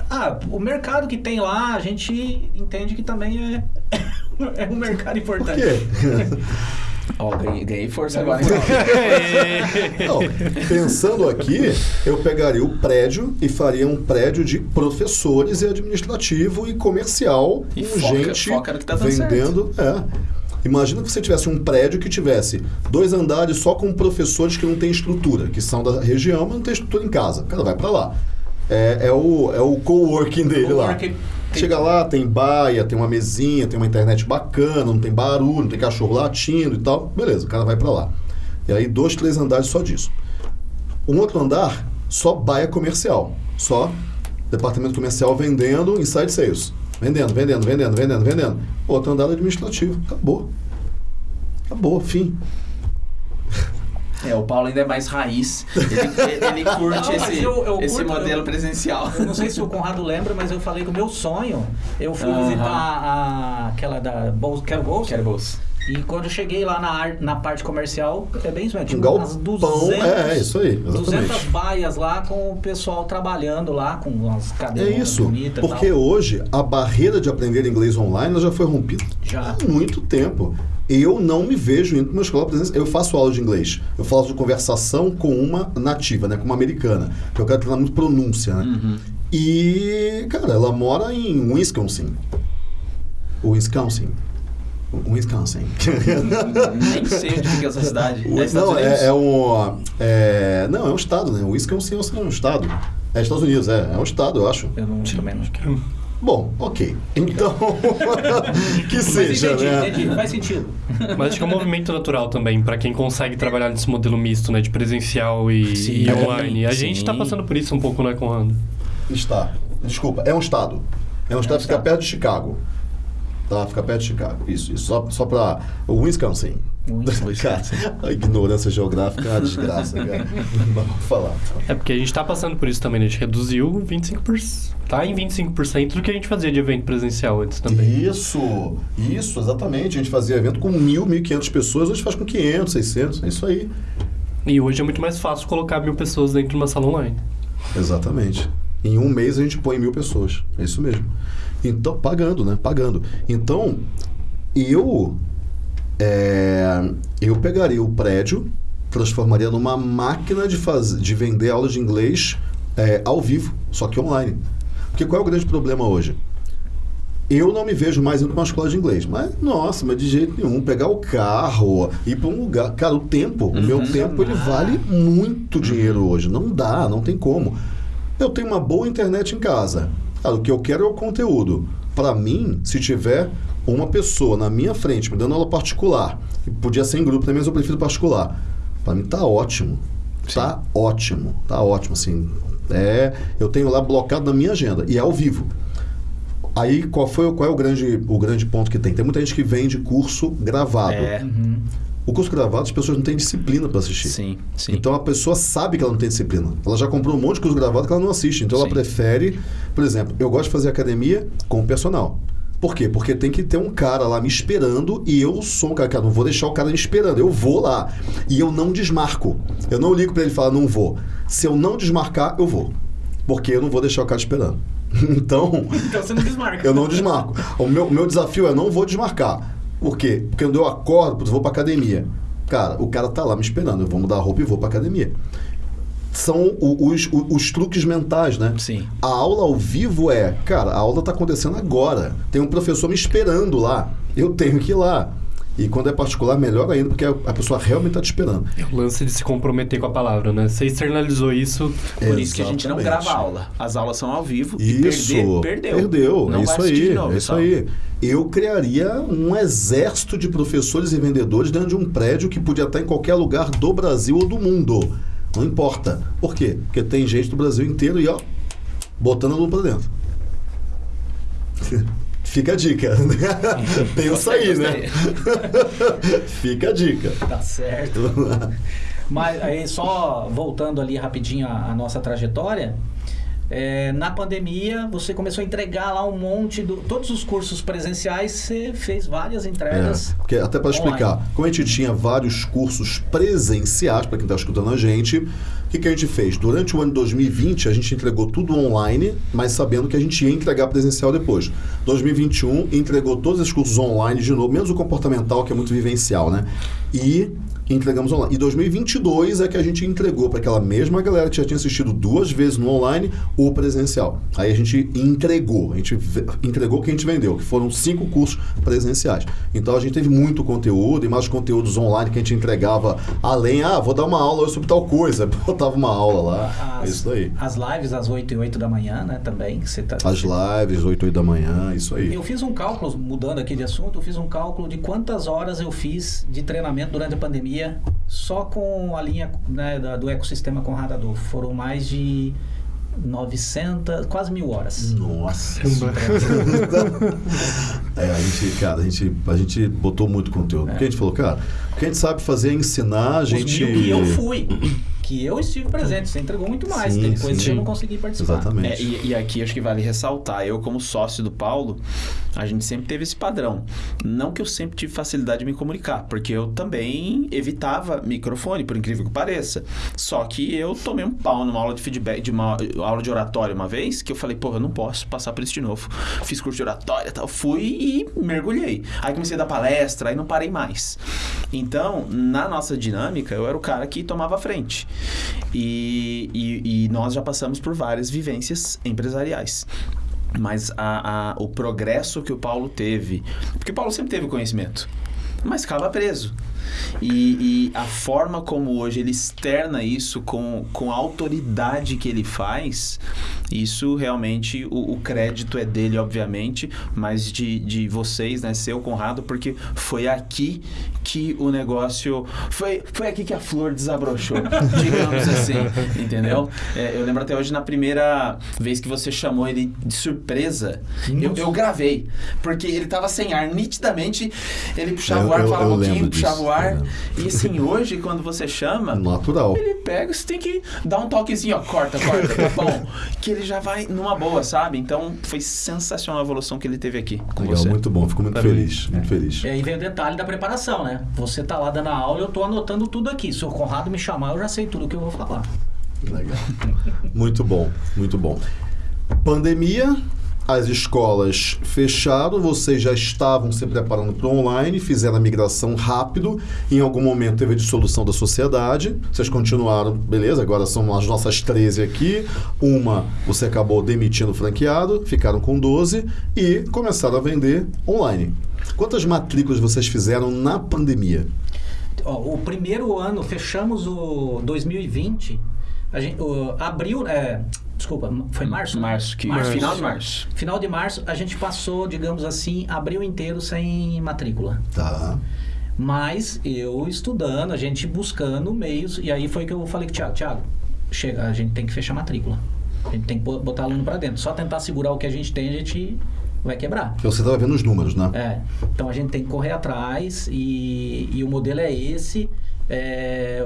Ah, o mercado que tem lá, a gente entende que também é, é um mercado Por importante. quê? Ó, ganhei, ganhei força agora. hein? Não, pensando aqui, eu pegaria o prédio e faria um prédio de professores e administrativo e comercial E com foca- gente foca no que tá vendendo. É. Imagina que você tivesse um prédio que tivesse dois andares só com professores que não têm estrutura, que são da região, mas não tem estrutura em casa. O cara vai pra lá. É, é o, é o coworking dele Coworking. lá. Chega lá, tem baia, tem uma mesinha, tem uma internet bacana, não tem barulho, não tem cachorro latindo e tal. Beleza, o cara vai pra lá. E aí, dois, três andares só disso. Um outro andar, só baia comercial. Só departamento comercial vendendo inside sales. Vendendo, vendendo, vendendo, vendendo, vendendo. Outro andar administrativo. Acabou. Acabou, fim. É, o Paulo ainda é mais raiz. Ele, ele curte Não, esse, eu- eu esse curto- modelo eu- presencial. Eu não sei se o Conrado lembra, mas eu falei que o meu sonho, eu fui Aham. visitar a, aquela da Bol- Quero Bolsa. Quero bolsa. E quando eu cheguei lá na, na parte comercial, é bem isso, mesmo, tinha umas 200, é, é isso aí, 200 exatamente. baias lá com o pessoal trabalhando lá, com umas É cadeiras isso. bonitas e Porque tal. hoje a barreira de aprender inglês online já foi rompida Já. há muito tempo. Eu não me vejo indo para uma escola presencial. Eu faço aula de inglês. Eu faço de conversação com uma nativa, né? Com uma americana. Que eu quero treinar muito pronúncia, né? Uhum. E, cara, ela mora em Wisconsin. Wisconsin. Wisconsin. Nem sei onde fica essa cidade. É não, é, é um. é- não, é um estado, né? Wisconsin é um estado. É Estados Unidos, é. É um estado, eu acho. Eu não, também não. Bom, ok. Então, que Mas seja, entendi, né? entendi, faz sentido. Mas acho que é um movimento natural também, pra quem consegue trabalhar nesse modelo misto, né? De presencial e, Sim, e online. A sim. gente tá passando por isso um pouco, né, Conrado? Está. Desculpa, é um estado. É um estado que fica perto de Chicago. Tá, fica perto de Chicago. Isso, isso. Só, só pra. O Wisconsin. Wisconsin. Cara, a ignorância geográfica é uma desgraça, cara. Não vou falar. É porque a gente tá passando por isso também, né? A gente reduziu 25%. Tá em 25% do que a gente fazia de evento presencial antes também. Isso, isso, exatamente. A gente fazia evento com mil, mil e quinhentas pessoas, hoje faz com 500, 600, é isso aí. E hoje é muito mais fácil colocar mil pessoas dentro de uma sala online. Exatamente. Em um mês a gente põe mil pessoas. É isso mesmo. Então, pagando, né? Pagando. Então, eu. é, eu pegaria o prédio, transformaria numa máquina de, faz, de vender aulas de inglês é, ao vivo, só que online. Porque qual é o grande problema hoje? Eu não me vejo mais indo para uma escola de inglês. Mas, nossa, mas de jeito nenhum. Pegar o carro, ir para um lugar. Cara, o tempo, o meu tempo, ele vale muito dinheiro hoje. Não dá, não tem como. Eu tenho uma boa internet em casa. Cara, o que eu quero é o conteúdo. Para mim, se tiver uma pessoa na minha frente me dando aula particular, podia ser em grupo também, mas eu prefiro particular. Para mim tá ótimo. Tá ótimo. Tá ótimo, assim. É, eu tenho lá blocado na minha agenda e é ao vivo. Aí qual foi qual é o grande o grande ponto que tem? Tem muita gente que vende curso gravado. É. O curso gravado, as pessoas não têm disciplina para assistir. Sim, sim. Então a pessoa sabe que ela não tem disciplina. Ela já comprou um monte de curso gravado que ela não assiste. Então ela Sim. prefere, por exemplo, eu gosto de fazer academia com o personal. Por quê? Porque tem que ter um cara lá me esperando e eu sou um cara que não vou deixar o cara me esperando. Eu vou lá e eu não desmarco. Eu não ligo para ele e falo, não vou. Se eu não desmarcar, eu vou. Porque eu não vou deixar o cara esperando. Então, Então você não desmarca. eu não desmarco. O meu, o meu desafio é não vou desmarcar. Por quê? Porque quando eu acordo, putz, vou pra academia. Cara, o cara tá lá me esperando. Eu vou mudar a roupa e vou pra academia. São os, os, os truques mentais, né? Sim. A aula ao vivo é, cara, a aula tá acontecendo agora. Tem um professor me esperando lá. Eu tenho que ir lá. E quando é particular, melhor ainda, porque a pessoa realmente tá te esperando. É o lance de se comprometer com a palavra, né? Você externalizou isso. Por isso que a gente não Exatamente. grava aula. As aulas são ao vivo Isso. e perder, perdeu. Perdeu. Não é vai isso aí. de novo, é isso pessoal. aí. Eu criaria um exército de professores e vendedores dentro de um prédio que podia estar em qualquer lugar do Brasil ou do mundo. Não importa. Por quê? Porque tem gente do Brasil inteiro e, ó, botando a lupa dentro. Fica a dica. né? Pensa Gostei, aí, né? Fica a dica. Tá certo. Mas aí só voltando ali rapidinho a, a nossa trajetória, é, na pandemia você começou a entregar lá um monte do todos os cursos presenciais, você fez várias entregas. É, porque até para explicar, como a gente tinha vários cursos presenciais, para quem está escutando a gente, o que, que a gente fez? Durante o ano de 2020, a gente entregou tudo online, mas sabendo que a gente ia entregar presencial depois. 2021, entregou todos esses cursos online de novo, menos o comportamental, que é muito vivencial, né? E entregamos online. E 2022 é que a gente entregou para aquela mesma galera que já tinha assistido duas vezes no online o presencial. Aí a gente entregou, a gente entregou o que a gente vendeu, que foram cinco cursos presenciais. Então a gente teve muito conteúdo e mais conteúdos online que a gente entregava além, ah, vou dar uma aula sobre tal coisa, botava uma aula lá. É As, isso aí. as lives às 8 e 8 da manhã, né, também. que Você tá, As lives, 8, 8 da manhã, isso aí. Eu fiz um cálculo, mudando aqui de assunto, eu fiz um cálculo de quantas horas eu fiz de treinamento durante a pandemia só com a linha né, da- do ecossistema Conrado Adolfo. Foram mais de 900, quase mil horas. Nossa. É, a gente, cara, a gente, a gente botou muito conteúdo. Porque a gente falou, cara, o que a gente sabe fazer é ensinar, a Os gente. mil que eu fui, que eu estive presente, você entregou muito mais. Sim, Tem coisas sim. que eu não consegui participar. Exatamente. É, e, e aqui acho que vale ressaltar, eu como sócio do Paulo, a gente sempre teve esse padrão. Não que eu sempre tive facilidade de me comunicar, porque eu também evitava microfone, por incrível que pareça. Só que eu tomei um pau numa aula de feedback, de uma aula de oratória uma vez, que eu falei, pô, eu não posso passar por isso de novo. Fiz curso de oratória e tal, fui e mergulhei. Aí comecei a dar palestra, aí não parei mais. Então, na nossa dinâmica, eu era o cara que tomava a frente. E, e, e nós já passamos por várias vivências empresariais. Mas a, a- o progresso que o Paulo teve. Porque o Paulo sempre teve conhecimento, mas ficava preso. E, e a forma como hoje ele externa isso com, com a autoridade que ele faz, isso realmente, o, o crédito é dele, obviamente, mas de, de vocês, né, seu Conrado, porque foi aqui que o negócio. Foi, foi aqui que a flor desabrochou, digamos assim, entendeu? É, eu lembro até hoje na primeira vez que você chamou ele de surpresa, eu, eu gravei, porque ele tava sem ar, nitidamente, ele puxava Eu- o ar, eu- falava eu um pouquinho, puxava o ar. E assim, hoje, quando você chama, Natural. ele pega, você tem que dar um toquezinho, ó, corta, corta, tá bom. que ele já vai numa boa, sabe? Então, foi sensacional a evolução que ele teve aqui com Legal, você. muito bom. Fico muito feliz, muito feliz. E aí vem o detalhe da preparação, né? Você tá lá dando a aula, eu tô anotando tudo aqui. Se o Conrado me chamar, eu já sei tudo que eu vou falar. Legal. Muito bom, muito bom. Pandemia, as escolas fecharam, vocês já estavam se preparando para o online, fizeram a migração rápido, em algum momento teve a dissolução da sociedade, vocês continuaram, beleza, agora são as nossas 13 aqui, uma você acabou demitindo o franqueado, ficaram com 12 e começaram a vender online. Quantas matrículas vocês fizeram na pandemia? O primeiro ano, fechamos o 2020, a gente, o, abril, é, desculpa, foi março? né? Março, que Março. final de março. Final de março, a gente passou, digamos assim, abril inteiro sem matrícula. Tá. Mas eu estudando, a gente buscando meios, e aí foi que eu falei com o Thiago, Thiago, chega, a gente tem que fechar a matrícula. A gente tem que bo- botar aluno para dentro. Só tentar segurar o que a gente tem, a gente vai quebrar. Que você estava vendo os números, né? É. Então a gente tem que correr atrás e, e o modelo é esse. É,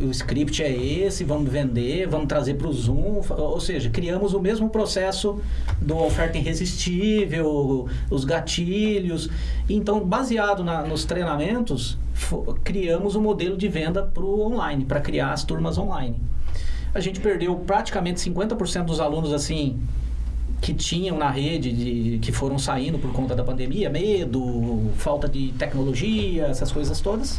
o script é esse, vamos vender, vamos trazer para o Zoom, ou seja, criamos o mesmo processo do oferta irresistível, os gatilhos. Então, baseado na, nos treinamentos, criamos o um modelo de venda para o online, para criar as turmas online. A gente perdeu praticamente 50% dos alunos assim que tinham na rede, de, que foram saindo por conta da pandemia, medo, falta de tecnologia, essas coisas todas.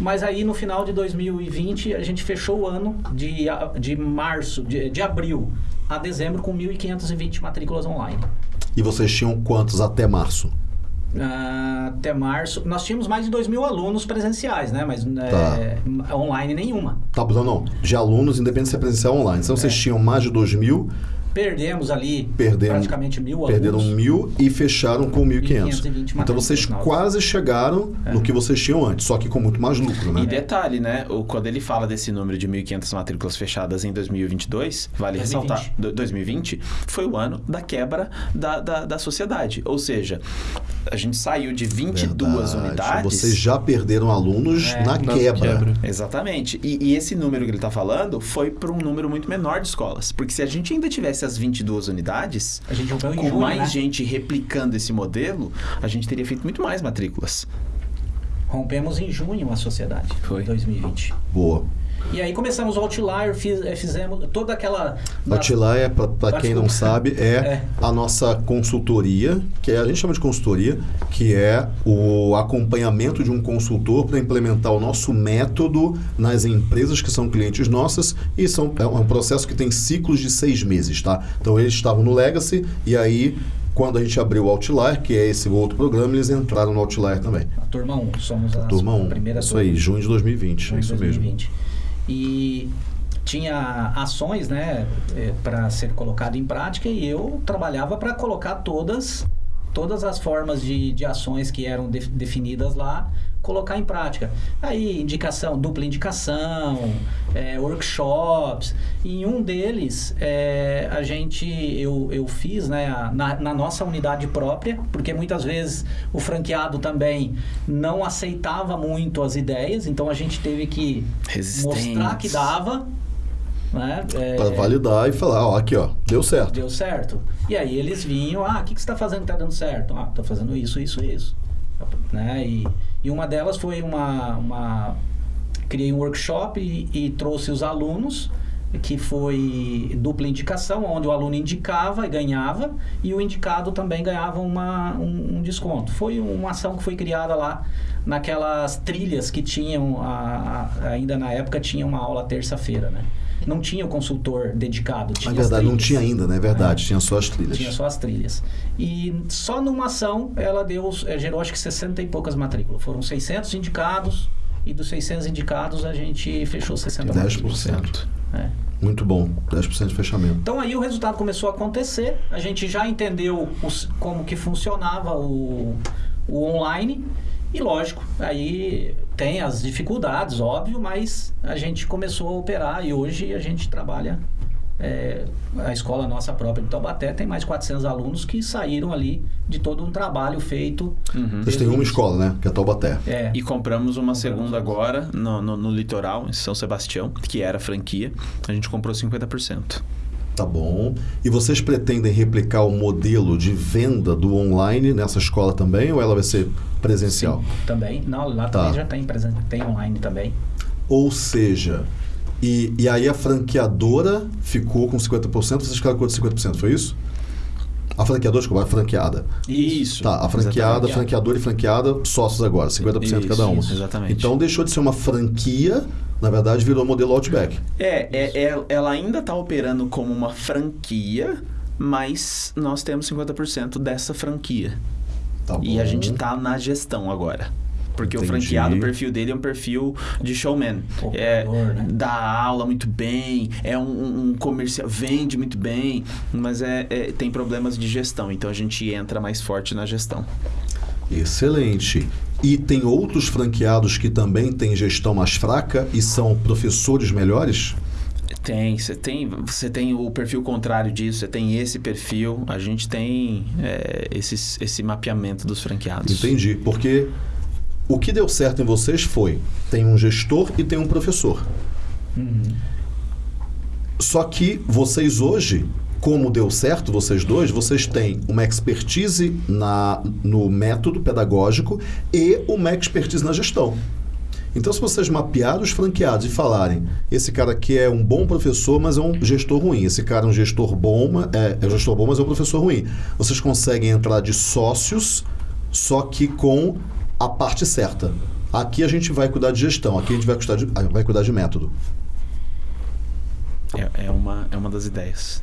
Mas aí no final de 2020 a gente fechou o ano de, de março, de, de abril a dezembro com 1.520 matrículas online. E vocês tinham quantos até março? Uh, até março. Nós tínhamos mais de 2 mil alunos presenciais, né? Mas tá. é, online nenhuma. Tá, não, não. De alunos, independente se é presencial ou online. Então é. vocês tinham mais de 2 mil Perdemos ali Perderam, praticamente mil alunos. Perderam mil e fecharam com 1.500. Então vocês quase chegaram é. no que vocês tinham antes, só que com muito mais lucro, né? E detalhe, né? O, quando ele fala desse número de 1.500 matrículas fechadas em 2022, vale 2020. ressaltar, 2020 foi o ano da quebra da, da, da sociedade. Ou seja, a gente saiu de 22 Verdade. unidades. Vocês já perderam alunos é, na quebra. quebra. Exatamente. E, e, esse número que ele está falando foi para um número muito menor de escolas. Porque se a gente ainda tivesse as 22 unidades, a gente com junho, mais né? gente replicando esse modelo, a gente teria feito muito mais matrículas. Rompemos em junho a sociedade. Foi. 2020. Boa. E aí começamos o Outlier, fiz, eh, fizemos toda aquela... Outlier, para quem não sabe, é, é, a nossa consultoria, que é, a gente chama de consultoria, que é o acompanhamento de um consultor para implementar o nosso método nas empresas que são clientes nossas e são, é um processo que tem ciclos de seis meses, tá? Então eles estavam no Legacy e aí quando a gente abriu o Outlier, que é esse outro programa, eles entraram no Outlier também. A turma 1, somos a, a turma 1. primeira Isso turma. aí, junho de 2020, junho isso 2020. mesmo e tinha ações né, é, para ser colocado em prática e eu trabalhava para colocar todas todas as formas de, de ações que eram de, definidas lá colocar em prática. Aí, indicação, dupla indicação, é, workshops. Em um deles, é, a gente, eu, eu fiz né, na, na, nossa unidade própria, porque muitas vezes o franqueado também não aceitava muito as ideias, então a gente teve que mostrar que dava. Né? É, para validar e falar, ó, aqui ó, deu certo. Deu certo. E aí eles vinham, ah, o que, que você está fazendo que está dando certo? Ah, estou fazendo isso, isso, isso. Né? E, e uma delas foi uma. uma criei um workshop e, e trouxe os alunos que foi dupla indicação, onde o aluno indicava e ganhava, e o indicado também ganhava uma, um, um, desconto. Foi uma ação que foi criada lá naquelas trilhas que tinham, a, a, ainda na época, tinha uma aula terça-feira, né? Não tinha o consultor dedicado. Tinha Na verdade, não tinha ainda, né? É verdade, é. tinha só as trilhas. Tinha só as trilhas. E só numa ação, ela deu, eh, gerou acho que 60 e poucas matrículas. Foram 600 indicados, e dos 600 indicados, a gente fechou 60 10%. Matrículas. É. Muito bom, 10% de fechamento. Então aí o resultado começou a acontecer, a gente já entendeu os, como que funcionava o, o online e lógico, aí tem as dificuldades, óbvio, mas a gente começou a operar e hoje a gente trabalha. É, a escola nossa própria de Taubaté tem mais 400 alunos que saíram ali de todo um trabalho feito. Uhum. Vocês têm uma escola, né? Que é Taubaté. É. E compramos uma compramos segunda agora no, no, no litoral, em São Sebastião, que era franquia. A gente comprou 50%. Tá bom. E vocês pretendem replicar o modelo de venda do online nessa escola também ou ela vai ser presencial? Sim, também. Não, lá tá. também já tem, tem online também. Ou seja, e, e aí a franqueadora ficou com 50%, vocês ficaram com 50%, foi isso? A franqueadora, desculpa, a franqueada. Isso. Tá, a franqueada, franqueadora e franqueada, sócios agora, 50% isso, cada uma. Isso, exatamente. Então deixou de ser uma franquia na verdade, virou modelo Outback. É, é, é ela ainda está operando como uma franquia, mas nós temos 50% dessa franquia. Tá e a gente está na gestão agora. Porque Entendi. o franqueado, o perfil dele é um perfil de showman. é, né? Dá aula muito bem, é um, um comercial, vende muito bem, mas é, é, tem problemas de gestão. Então a gente entra mais forte na gestão. Excelente. E tem outros franqueados que também têm gestão mais fraca e são professores melhores? Tem, você tem, você tem o perfil contrário disso, você tem esse perfil, a gente tem é, esse, esse mapeamento dos franqueados. Entendi. Porque o que deu certo em vocês foi: tem um gestor e tem um professor. Só que vocês hoje, como deu certo, vocês dois, vocês têm uma expertise na, no método pedagógico e uma expertise na gestão. Então, se vocês mapearem os franqueados e falarem, esse cara aqui é um bom professor, mas é um gestor ruim. Esse cara é um gestor bom, é, é um gestor bom, mas é um professor ruim. Vocês conseguem entrar de sócios, só que com a parte certa. Aqui a gente vai cuidar de gestão, aqui a gente vai cuidar de, vai cuidar de método. É, é uma, é uma das ideias.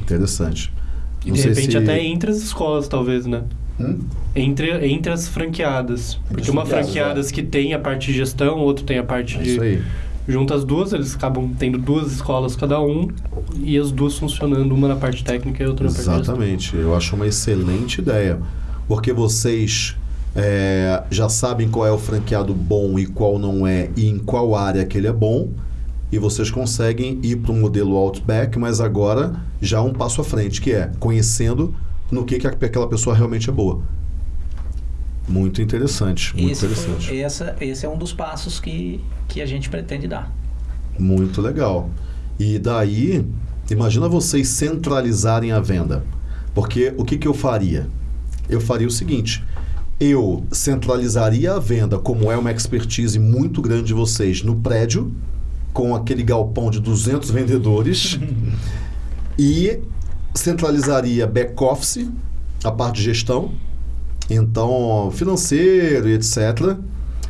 Interessante. E Não de repente se- até entre as escolas, talvez, né? Hum? Entre, entre as franqueadas. Porque as uma franqueadas, franqueadas que tem a parte de gestão, outro tem a parte É de. isso aí. Junta as duas, eles acabam tendo duas escolas cada um e as duas funcionando, uma na parte técnica e outra na parte de gestão. Exatamente. Eu acho uma excelente ideia. Porque vocês é, já sabem qual é o franqueado bom e qual não é, e em qual área que ele é bom. E vocês conseguem ir para um modelo Outback, mas agora já um passo à frente, que é conhecendo no que, que aquela pessoa realmente é boa. Muito interessante. Muito Esse, interessante. foi- essa, esse é um dos passos que, que a gente pretende dar. Muito legal. E daí, imagina vocês centralizarem a venda. Porque o que, que eu faria? Eu faria o seguinte: eu centralizaria a venda, como é uma expertise muito grande de vocês, no prédio, com aquele galpão de 200 vendedores, e centralizaria back-office, a parte de gestão, então financeiro e etc.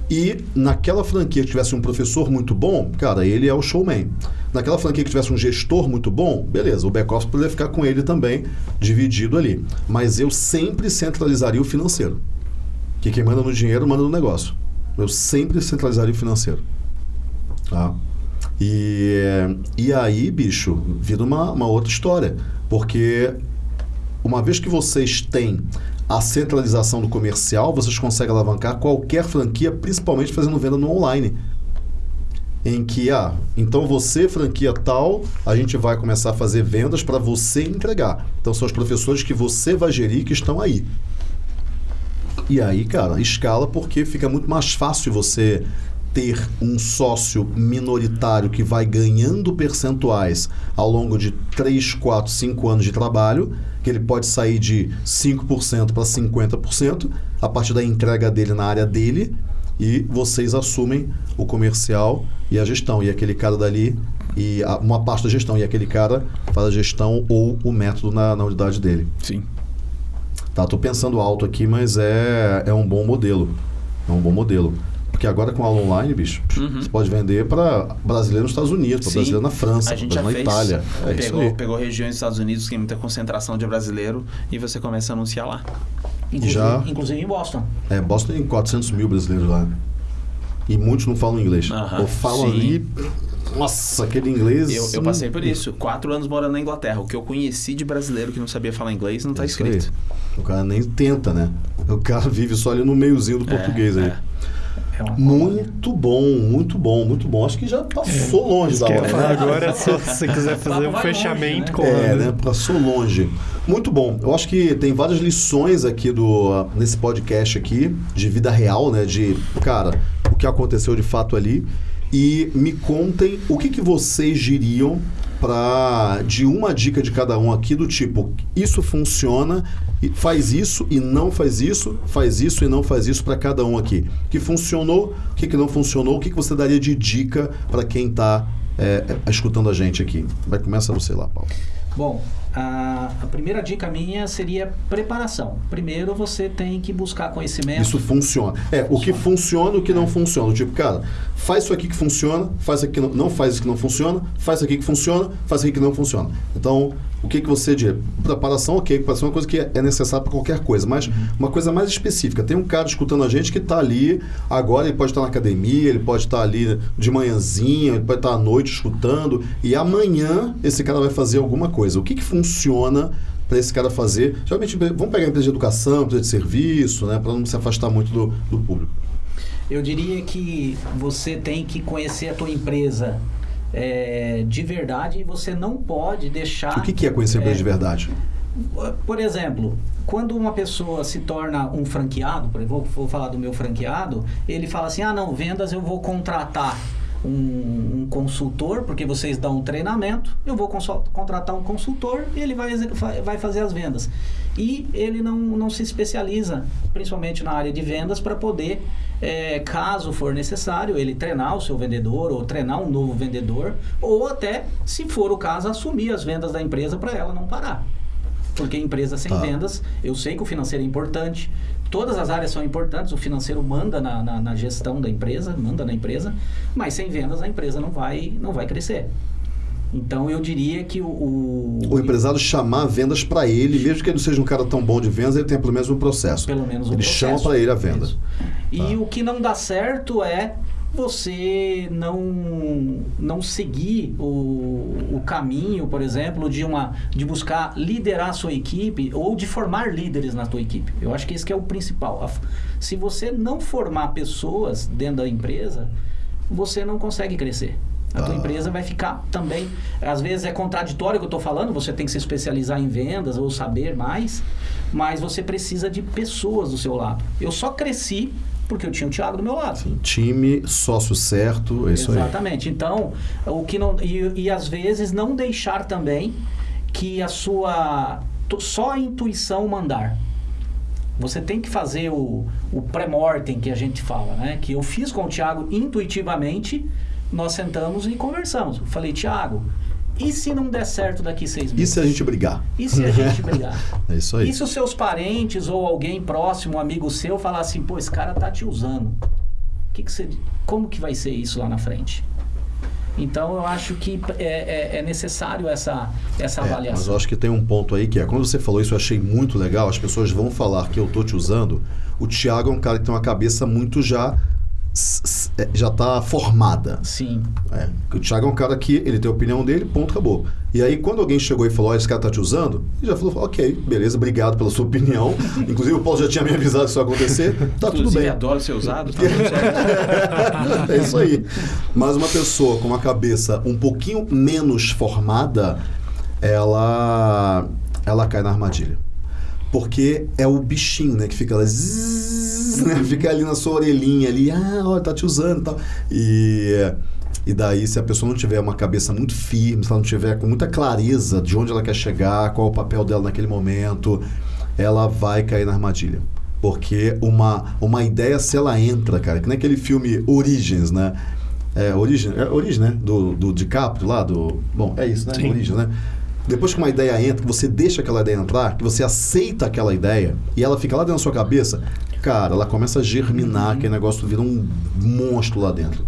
E naquela franquia que tivesse um professor muito bom, cara, ele é o showman. Naquela franquia que tivesse um gestor muito bom, beleza, o back-office poderia ficar com ele também, dividido ali. Mas eu sempre centralizaria o financeiro. Que quem manda no dinheiro, manda no negócio. Eu sempre centralizaria o financeiro. Tá? E, e aí, bicho, vira uma, uma outra história. Porque uma vez que vocês têm a centralização do comercial, vocês conseguem alavancar qualquer franquia, principalmente fazendo venda no online. Em que, ah, então você, franquia tal, a gente vai começar a fazer vendas para você entregar. Então são os professores que você vai gerir que estão aí. E aí, cara, escala porque fica muito mais fácil você ter um sócio minoritário que vai ganhando percentuais ao longo de 3, 4, 5 anos de trabalho, que ele pode sair de 5% para 50% a partir da entrega dele na área dele, e vocês assumem o comercial e a gestão. E aquele cara dali, e uma parte da gestão, e aquele cara faz a gestão ou o método na, na unidade dele. Sim. Tá, tô pensando alto aqui, mas é, é um bom modelo. É um bom modelo. Porque agora com aula online, bicho, Uhum. você pode vender para brasileiro nos Estados Unidos, para brasileiro na França, para na Itália. É isso pegou, aí. pegou regiões dos Estados Unidos que tem muita concentração de brasileiro e você começa a anunciar lá. Inclusive, já- inclusive em Boston. É, Boston tem 400 mil brasileiros lá. E muitos não falam inglês. Aham, Ou falam sim. ali. Nossa, aquele inglês. Eu, eu passei por isso. Quatro anos morando na Inglaterra. O que eu conheci de brasileiro que não sabia falar inglês não tá É isso aí. escrito. O cara nem tenta, né? O cara vive só ali no meiozinho do É, português aí. é. É Muito bom, muito bom, muito bom. Acho que já passou longe da hora. né? agora é só se você quiser fazer um Vai longe, fechamento né? com É, né? Passou longe. Muito bom. Eu acho que tem várias lições aqui do nesse podcast aqui de vida real, né? De cara, o que aconteceu de fato ali. E me contem o que, que vocês diriam para de uma dica de cada um aqui do tipo isso funciona faz isso e não faz isso faz isso e não faz isso para cada um aqui. Que funcionou o que, que não funcionou o que, que você daria de dica para quem está escutando a gente aqui? Vai começar você lá Paulo. Bom, a, a primeira dica minha seria preparação. Primeiro você tem que buscar conhecimento. Isso funciona. É, o que funciona e o que não funciona. Tipo, cara, faz isso aqui que funciona, faz aqui que não, não faz isso que não funciona, faz aqui que funciona, faz aqui que não funciona. Então, o que, que você diz? Preparação, ok, preparação é uma coisa que é necessária para qualquer coisa, mas uma coisa mais específica. Tem um cara escutando a gente que está ali, agora ele pode estar na academia, ele pode estar ali de manhãzinha, ele pode estar à noite escutando, e amanhã esse cara vai fazer alguma coisa. O que, que funciona para esse cara fazer? Geralmente, vamos pegar a empresa de educação, empresa de serviço, né, para não se afastar muito do, do público. Eu diria que você tem que conhecer a tua empresa é, de verdade e você não pode deixar. O que, que é conhecer a empresa É. de verdade? Por exemplo, quando uma pessoa se torna um franqueado, por exemplo, vou, falar do meu franqueado, ele fala assim: ah, não, vendas eu vou contratar um, um consultor, porque vocês dão um treinamento, eu vou contratar um consultor e ele vai, vai fazer as vendas. E ele não, não se especializa, principalmente na área de vendas, para poder, eh, caso for necessário, ele treinar o seu vendedor ou treinar um novo vendedor, ou até, se for o caso, assumir as vendas da empresa para ela não parar. Porque empresa sem Tá. vendas, eu sei que o financeiro é importante, todas as áreas são importantes, o financeiro manda na, na- na gestão da empresa, manda na empresa, mas sem vendas a empresa não vai, não vai crescer. Então eu diria que o. O, O empresário chamar vendas para ele, mesmo que ele não seja um cara tão bom de vendas, ele tem pelo menos um processo. Pelo menos um Ele processo. chama para ele a venda. Isso. E Tá. o que não dá certo é você não não seguir o, o caminho, por exemplo, de uma de buscar liderar a sua equipe ou de formar líderes na tua equipe. Eu acho que esse que é o principal. Se você não formar pessoas dentro da empresa, você não consegue crescer. A tua Ah. empresa vai ficar também. Às vezes é contraditório o que eu estou falando, você tem que se especializar em vendas ou saber mais, mas você precisa de pessoas do seu lado. Eu só cresci porque eu tinha o Thiago do meu lado. Time, sócio certo, é isso aí. Exatamente. Então, o que não. E, e às vezes não deixar também que a sua. Só a intuição mandar. Você tem que fazer o, o pré-mortem que a gente fala, né? Que eu fiz com o Thiago intuitivamente, nós sentamos e conversamos. Eu falei, Thiago, e se não der certo daqui seis E meses? se a gente brigar? E se a gente brigar? É isso aí. E se os seus parentes ou alguém próximo, um amigo seu, falar assim, pô, esse cara tá te usando? Que que você, como que vai ser isso lá na frente? Então eu acho que é, é- é necessário essa, essa É, mas avaliação. eu acho que tem um ponto aí que é, quando você falou isso, eu achei muito legal. As pessoas vão falar que eu tô te usando. O Thiago é um cara que tem uma cabeça muito já já tá formada. Sim, É, o Thiago é um cara que ele tem a opinião dele, ponto, acabou. E aí, quando alguém chegou e falou, ó, esse cara tá te usando, ele já falou, ok, beleza, obrigado pela sua opinião. Inclusive, o Paulo já tinha me avisado que isso ia acontecer. Tá tudo Inclusive, bem. adoro ser usado. Tá tudo certo. é isso aí. Mas uma pessoa com uma cabeça um pouquinho menos formada, ela, ela cai na armadilha. Porque é o bichinho, né? Que fica lá, zzz, né, fica ali na sua orelhinha ali, ah, olha, tá te usando e tal. E, e daí, se a pessoa não tiver uma cabeça muito firme, se ela não tiver com muita clareza de onde ela quer chegar, qual é o papel dela naquele momento, ela vai cair na armadilha. Porque uma, uma ideia, se ela entra, cara, que nem aquele filme Origens, né? É, Origem, é Origem, né? Do, do DiCaprio lá, do... Bom, é isso, né? Sim. Origem, né? Depois que uma ideia entra, que você deixa aquela ideia entrar, que você aceita aquela ideia e ela fica lá dentro da sua cabeça, cara, ela começa a germinar, aquele negócio vira um monstro lá dentro.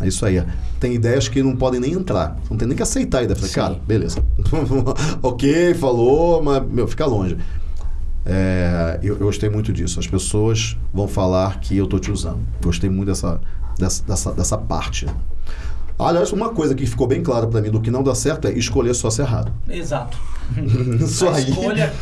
É isso aí. Tem ideias que não podem nem entrar. Não tem nem que aceitar a ideia. Falei, cara, beleza. ok, falou, mas, meu, fica longe. É, eu, eu gostei muito disso. As pessoas vão falar que eu tô te usando. Gostei muito dessa, dessa, dessa, dessa parte. Aliás, uma coisa que ficou bem clara para mim do que não dá certo é escolher sócio errado. exato. Isso a aí. escolha,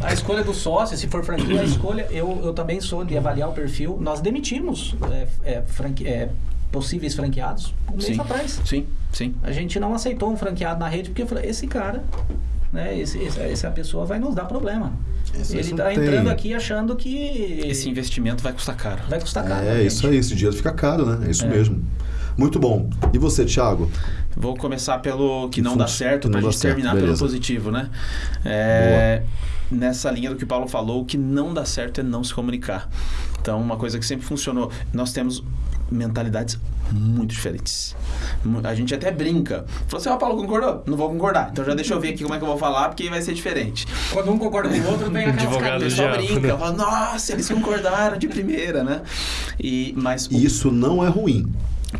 a escolha do sócio, se for franquia, a escolha, eu, eu também sou de avaliar o perfil. Nós demitimos é, é, franque- é, possíveis franqueados um mês Sim. atrás. Sim, sim. A gente não aceitou um franqueado na rede porque eu falei, esse cara, né, esse, esse- essa pessoa vai nos dar problema. Esse- Ele está entrando aqui achando que Esse investimento vai custar caro. vai custar caro. É isso aí, esse dinheiro fica caro, né? É isso É. mesmo. Muito bom. E você, Thiago? Vou começar pelo que não dá certo não dá gente certo, terminar beleza. pelo positivo, né? É, nessa linha do que o Paulo falou, o que não dá certo é não se comunicar. Então, uma coisa que sempre funcionou, nós temos mentalidades muito diferentes. A gente até brinca. Falou assim, ó, Paulo, concordou? Não vou concordar. Então já deixa eu ver aqui como é que eu vou falar, porque vai ser diferente. Quando um concorda com o outro, vem aquelas caras. O pessoal brinca, né? fala, nossa, eles concordaram de primeira, né? E, mas o- isso não é ruim.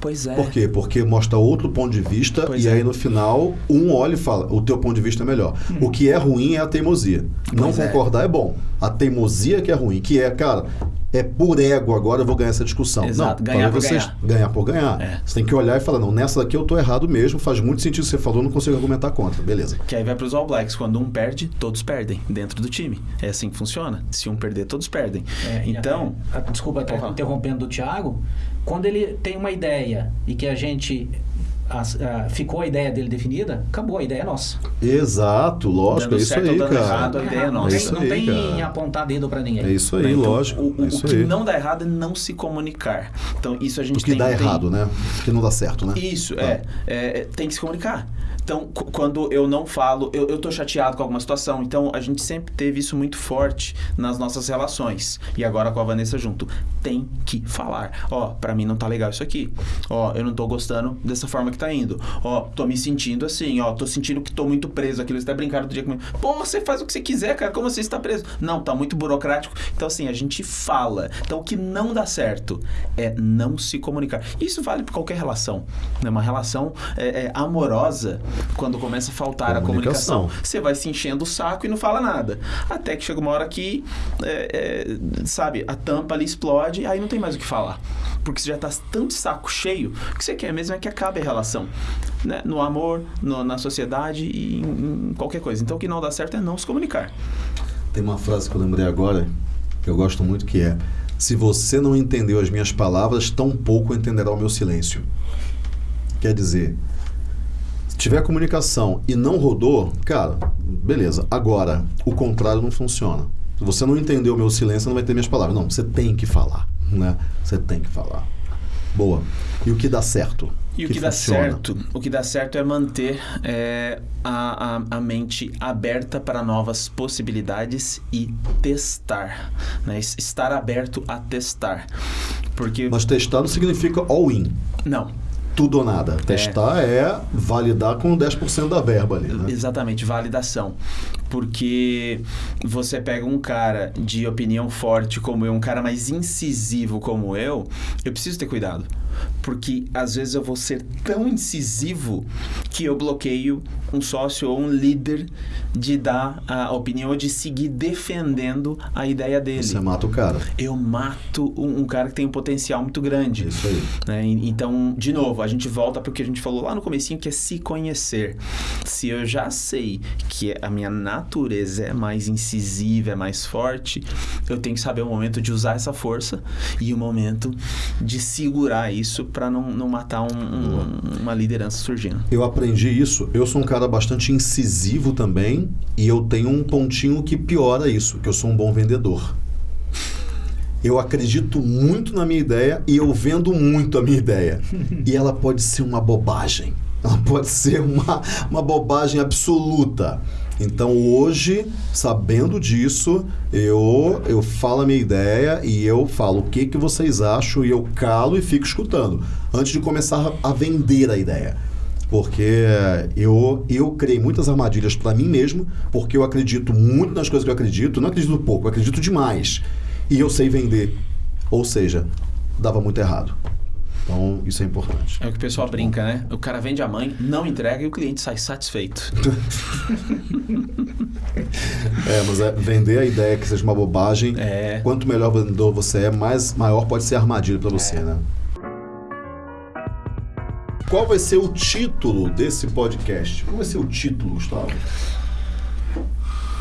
Pois é. Por quê? Porque mostra outro ponto de vista Pois e é. aí no final um olha e fala, o teu ponto de vista é melhor. O que é ruim é a teimosia. Não Pois é. concordar é bom. A teimosia que é ruim, que é, cara, é por ego agora eu vou ganhar essa discussão. Exato, não, ganhar por vocês- ganhar por ganhar. É. Você tem que olhar e falar, não, nessa daqui eu tô errado mesmo, faz muito sentido o que você falou, não consigo argumentar contra. Beleza. Que aí vai para os All Blacks. Quando um perde, todos perdem dentro do time. É assim que funciona. Se um perder, todos perdem. É, então, até- a- desculpa falar. interrompendo o Thiago, quando ele tem uma ideia e que a gente as- ah, ficou a ideia dele definida, acabou, a ideia é nossa. Exato, lógico, Dando é isso aí, dando cara. errado, a ideia é não nossa. tem, isso não aí, tem cara. apontar dedo pra ninguém. É isso aí, né? Então, lógico. O, o- é isso o que aí. não dá errado é não se comunicar. Então, isso a gente O que tem dá tem- errado, né? O que não dá certo, né? Isso, Ah. é, é, Tem que se comunicar. Então, quando eu não falo, eu, eu tô chateado com alguma situação. Então, a gente sempre teve isso muito forte nas nossas relações. E agora com a Vanessa junto. Tem que falar. Ó, pra mim não tá legal isso aqui. Ó, eu não tô gostando dessa forma que tá indo. Ó, tô me sentindo assim. Ó, tô sentindo que tô muito preso. Aquilo até brincaram do dia comigo. Pô, você faz o que você quiser, cara. Como você está preso? Não, tá muito burocrático. Então, assim, a gente fala. Então, o que não dá certo é não se comunicar. Isso vale para qualquer relação. Né? Uma relação é, é, amorosa, quando começa a faltar a Comunicação. comunicação, você vai se enchendo o saco e não fala nada. Até que chega uma hora que, é, é, sabe, a tampa ali explode, aí não tem mais o que falar. Porque você já tá tão de saco cheio, o que você quer mesmo é que acabe a relação. Né? No amor, no- na sociedade e em, em qualquer coisa. Então, o que não dá certo é não se comunicar. Tem uma frase que eu lembrei agora, que eu gosto muito, que é: Se você não entendeu as minhas palavras, tampouco entenderá o meu silêncio. Quer dizer, tiver comunicação e não rodou, cara, beleza. Agora, o contrário não funciona. Se você não entendeu o meu silêncio, não vai ter minhas palavras. Não, você tem que falar, né? Você tem que falar. Boa. E o que dá certo? E o que, dá funciona? certo, o que dá certo é manter é, a, a, a mente aberta para novas possibilidades e testar, né? Es- Estar aberto a testar, porque Mas testar não significa all-in. não, Tudo ou nada. Testar é validar com 10% da verba ali, né? Exatamente, validação. Porque você pega um cara de opinião forte como eu, um cara mais incisivo como eu, eu preciso ter cuidado. Porque às vezes eu vou ser tão incisivo que eu bloqueio um sócio ou um líder de dar a opinião ou de seguir defendendo a ideia dele. Você mata o cara. Eu mato um, um cara que tem um potencial muito grande. Isso aí. né? Então, de novo, a gente volta para o que a gente falou lá no comecinho, que é se conhecer. Se eu já sei que a minha natureza é mais incisiva, é mais forte, eu tenho que saber o momento de usar essa força e o momento de segurar isso para não, não matar um- um- uma liderança surgindo. Eu aprendi isso. Eu sou um cara bastante incisivo também e eu tenho um pontinho que piora isso, que eu sou um bom vendedor. Eu acredito muito na minha ideia e eu vendo muito a minha ideia. E ela pode ser uma bobagem. Ela pode ser uma, uma bobagem absoluta. Então hoje, sabendo disso, eu, eu falo a minha ideia e eu falo o que, que vocês acham e eu calo e fico escutando. Antes de começar a, vender a ideia. Porque eu, eu criei muitas armadilhas para mim mesmo, porque eu acredito muito nas coisas que eu acredito. Não acredito pouco, eu acredito demais. E eu sei vender. Ou seja, dava muito errado. Então, isso é importante. É o que o pessoal brinca, né? O cara vende a mãe, não entrega e o cliente sai satisfeito. É, mas é, vender a ideia que seja uma bobagem, É. quanto melhor vendedor você é, mais maior pode ser a armadilha para você, né? Qual vai ser o título desse podcast? Qual vai ser o título, Gustavo?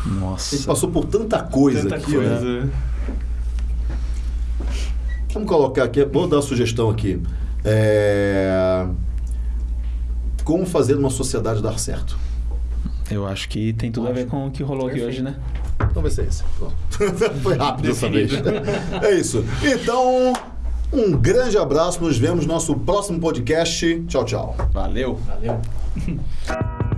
A Nossa. gente passou por tanta coisa Tanta aqui, né? Vamos colocar aqui, vou dar uma sugestão aqui. É... Como fazer uma sociedade dar certo? Eu acho que tem tudo a ver com o que rolou aqui hoje, né? Então vai ser esse. Foi rápido dessa vez. É isso. Então, um grande abraço. Nos vemos no nosso próximo podcast. Tchau, tchau. Valeu. Valeu.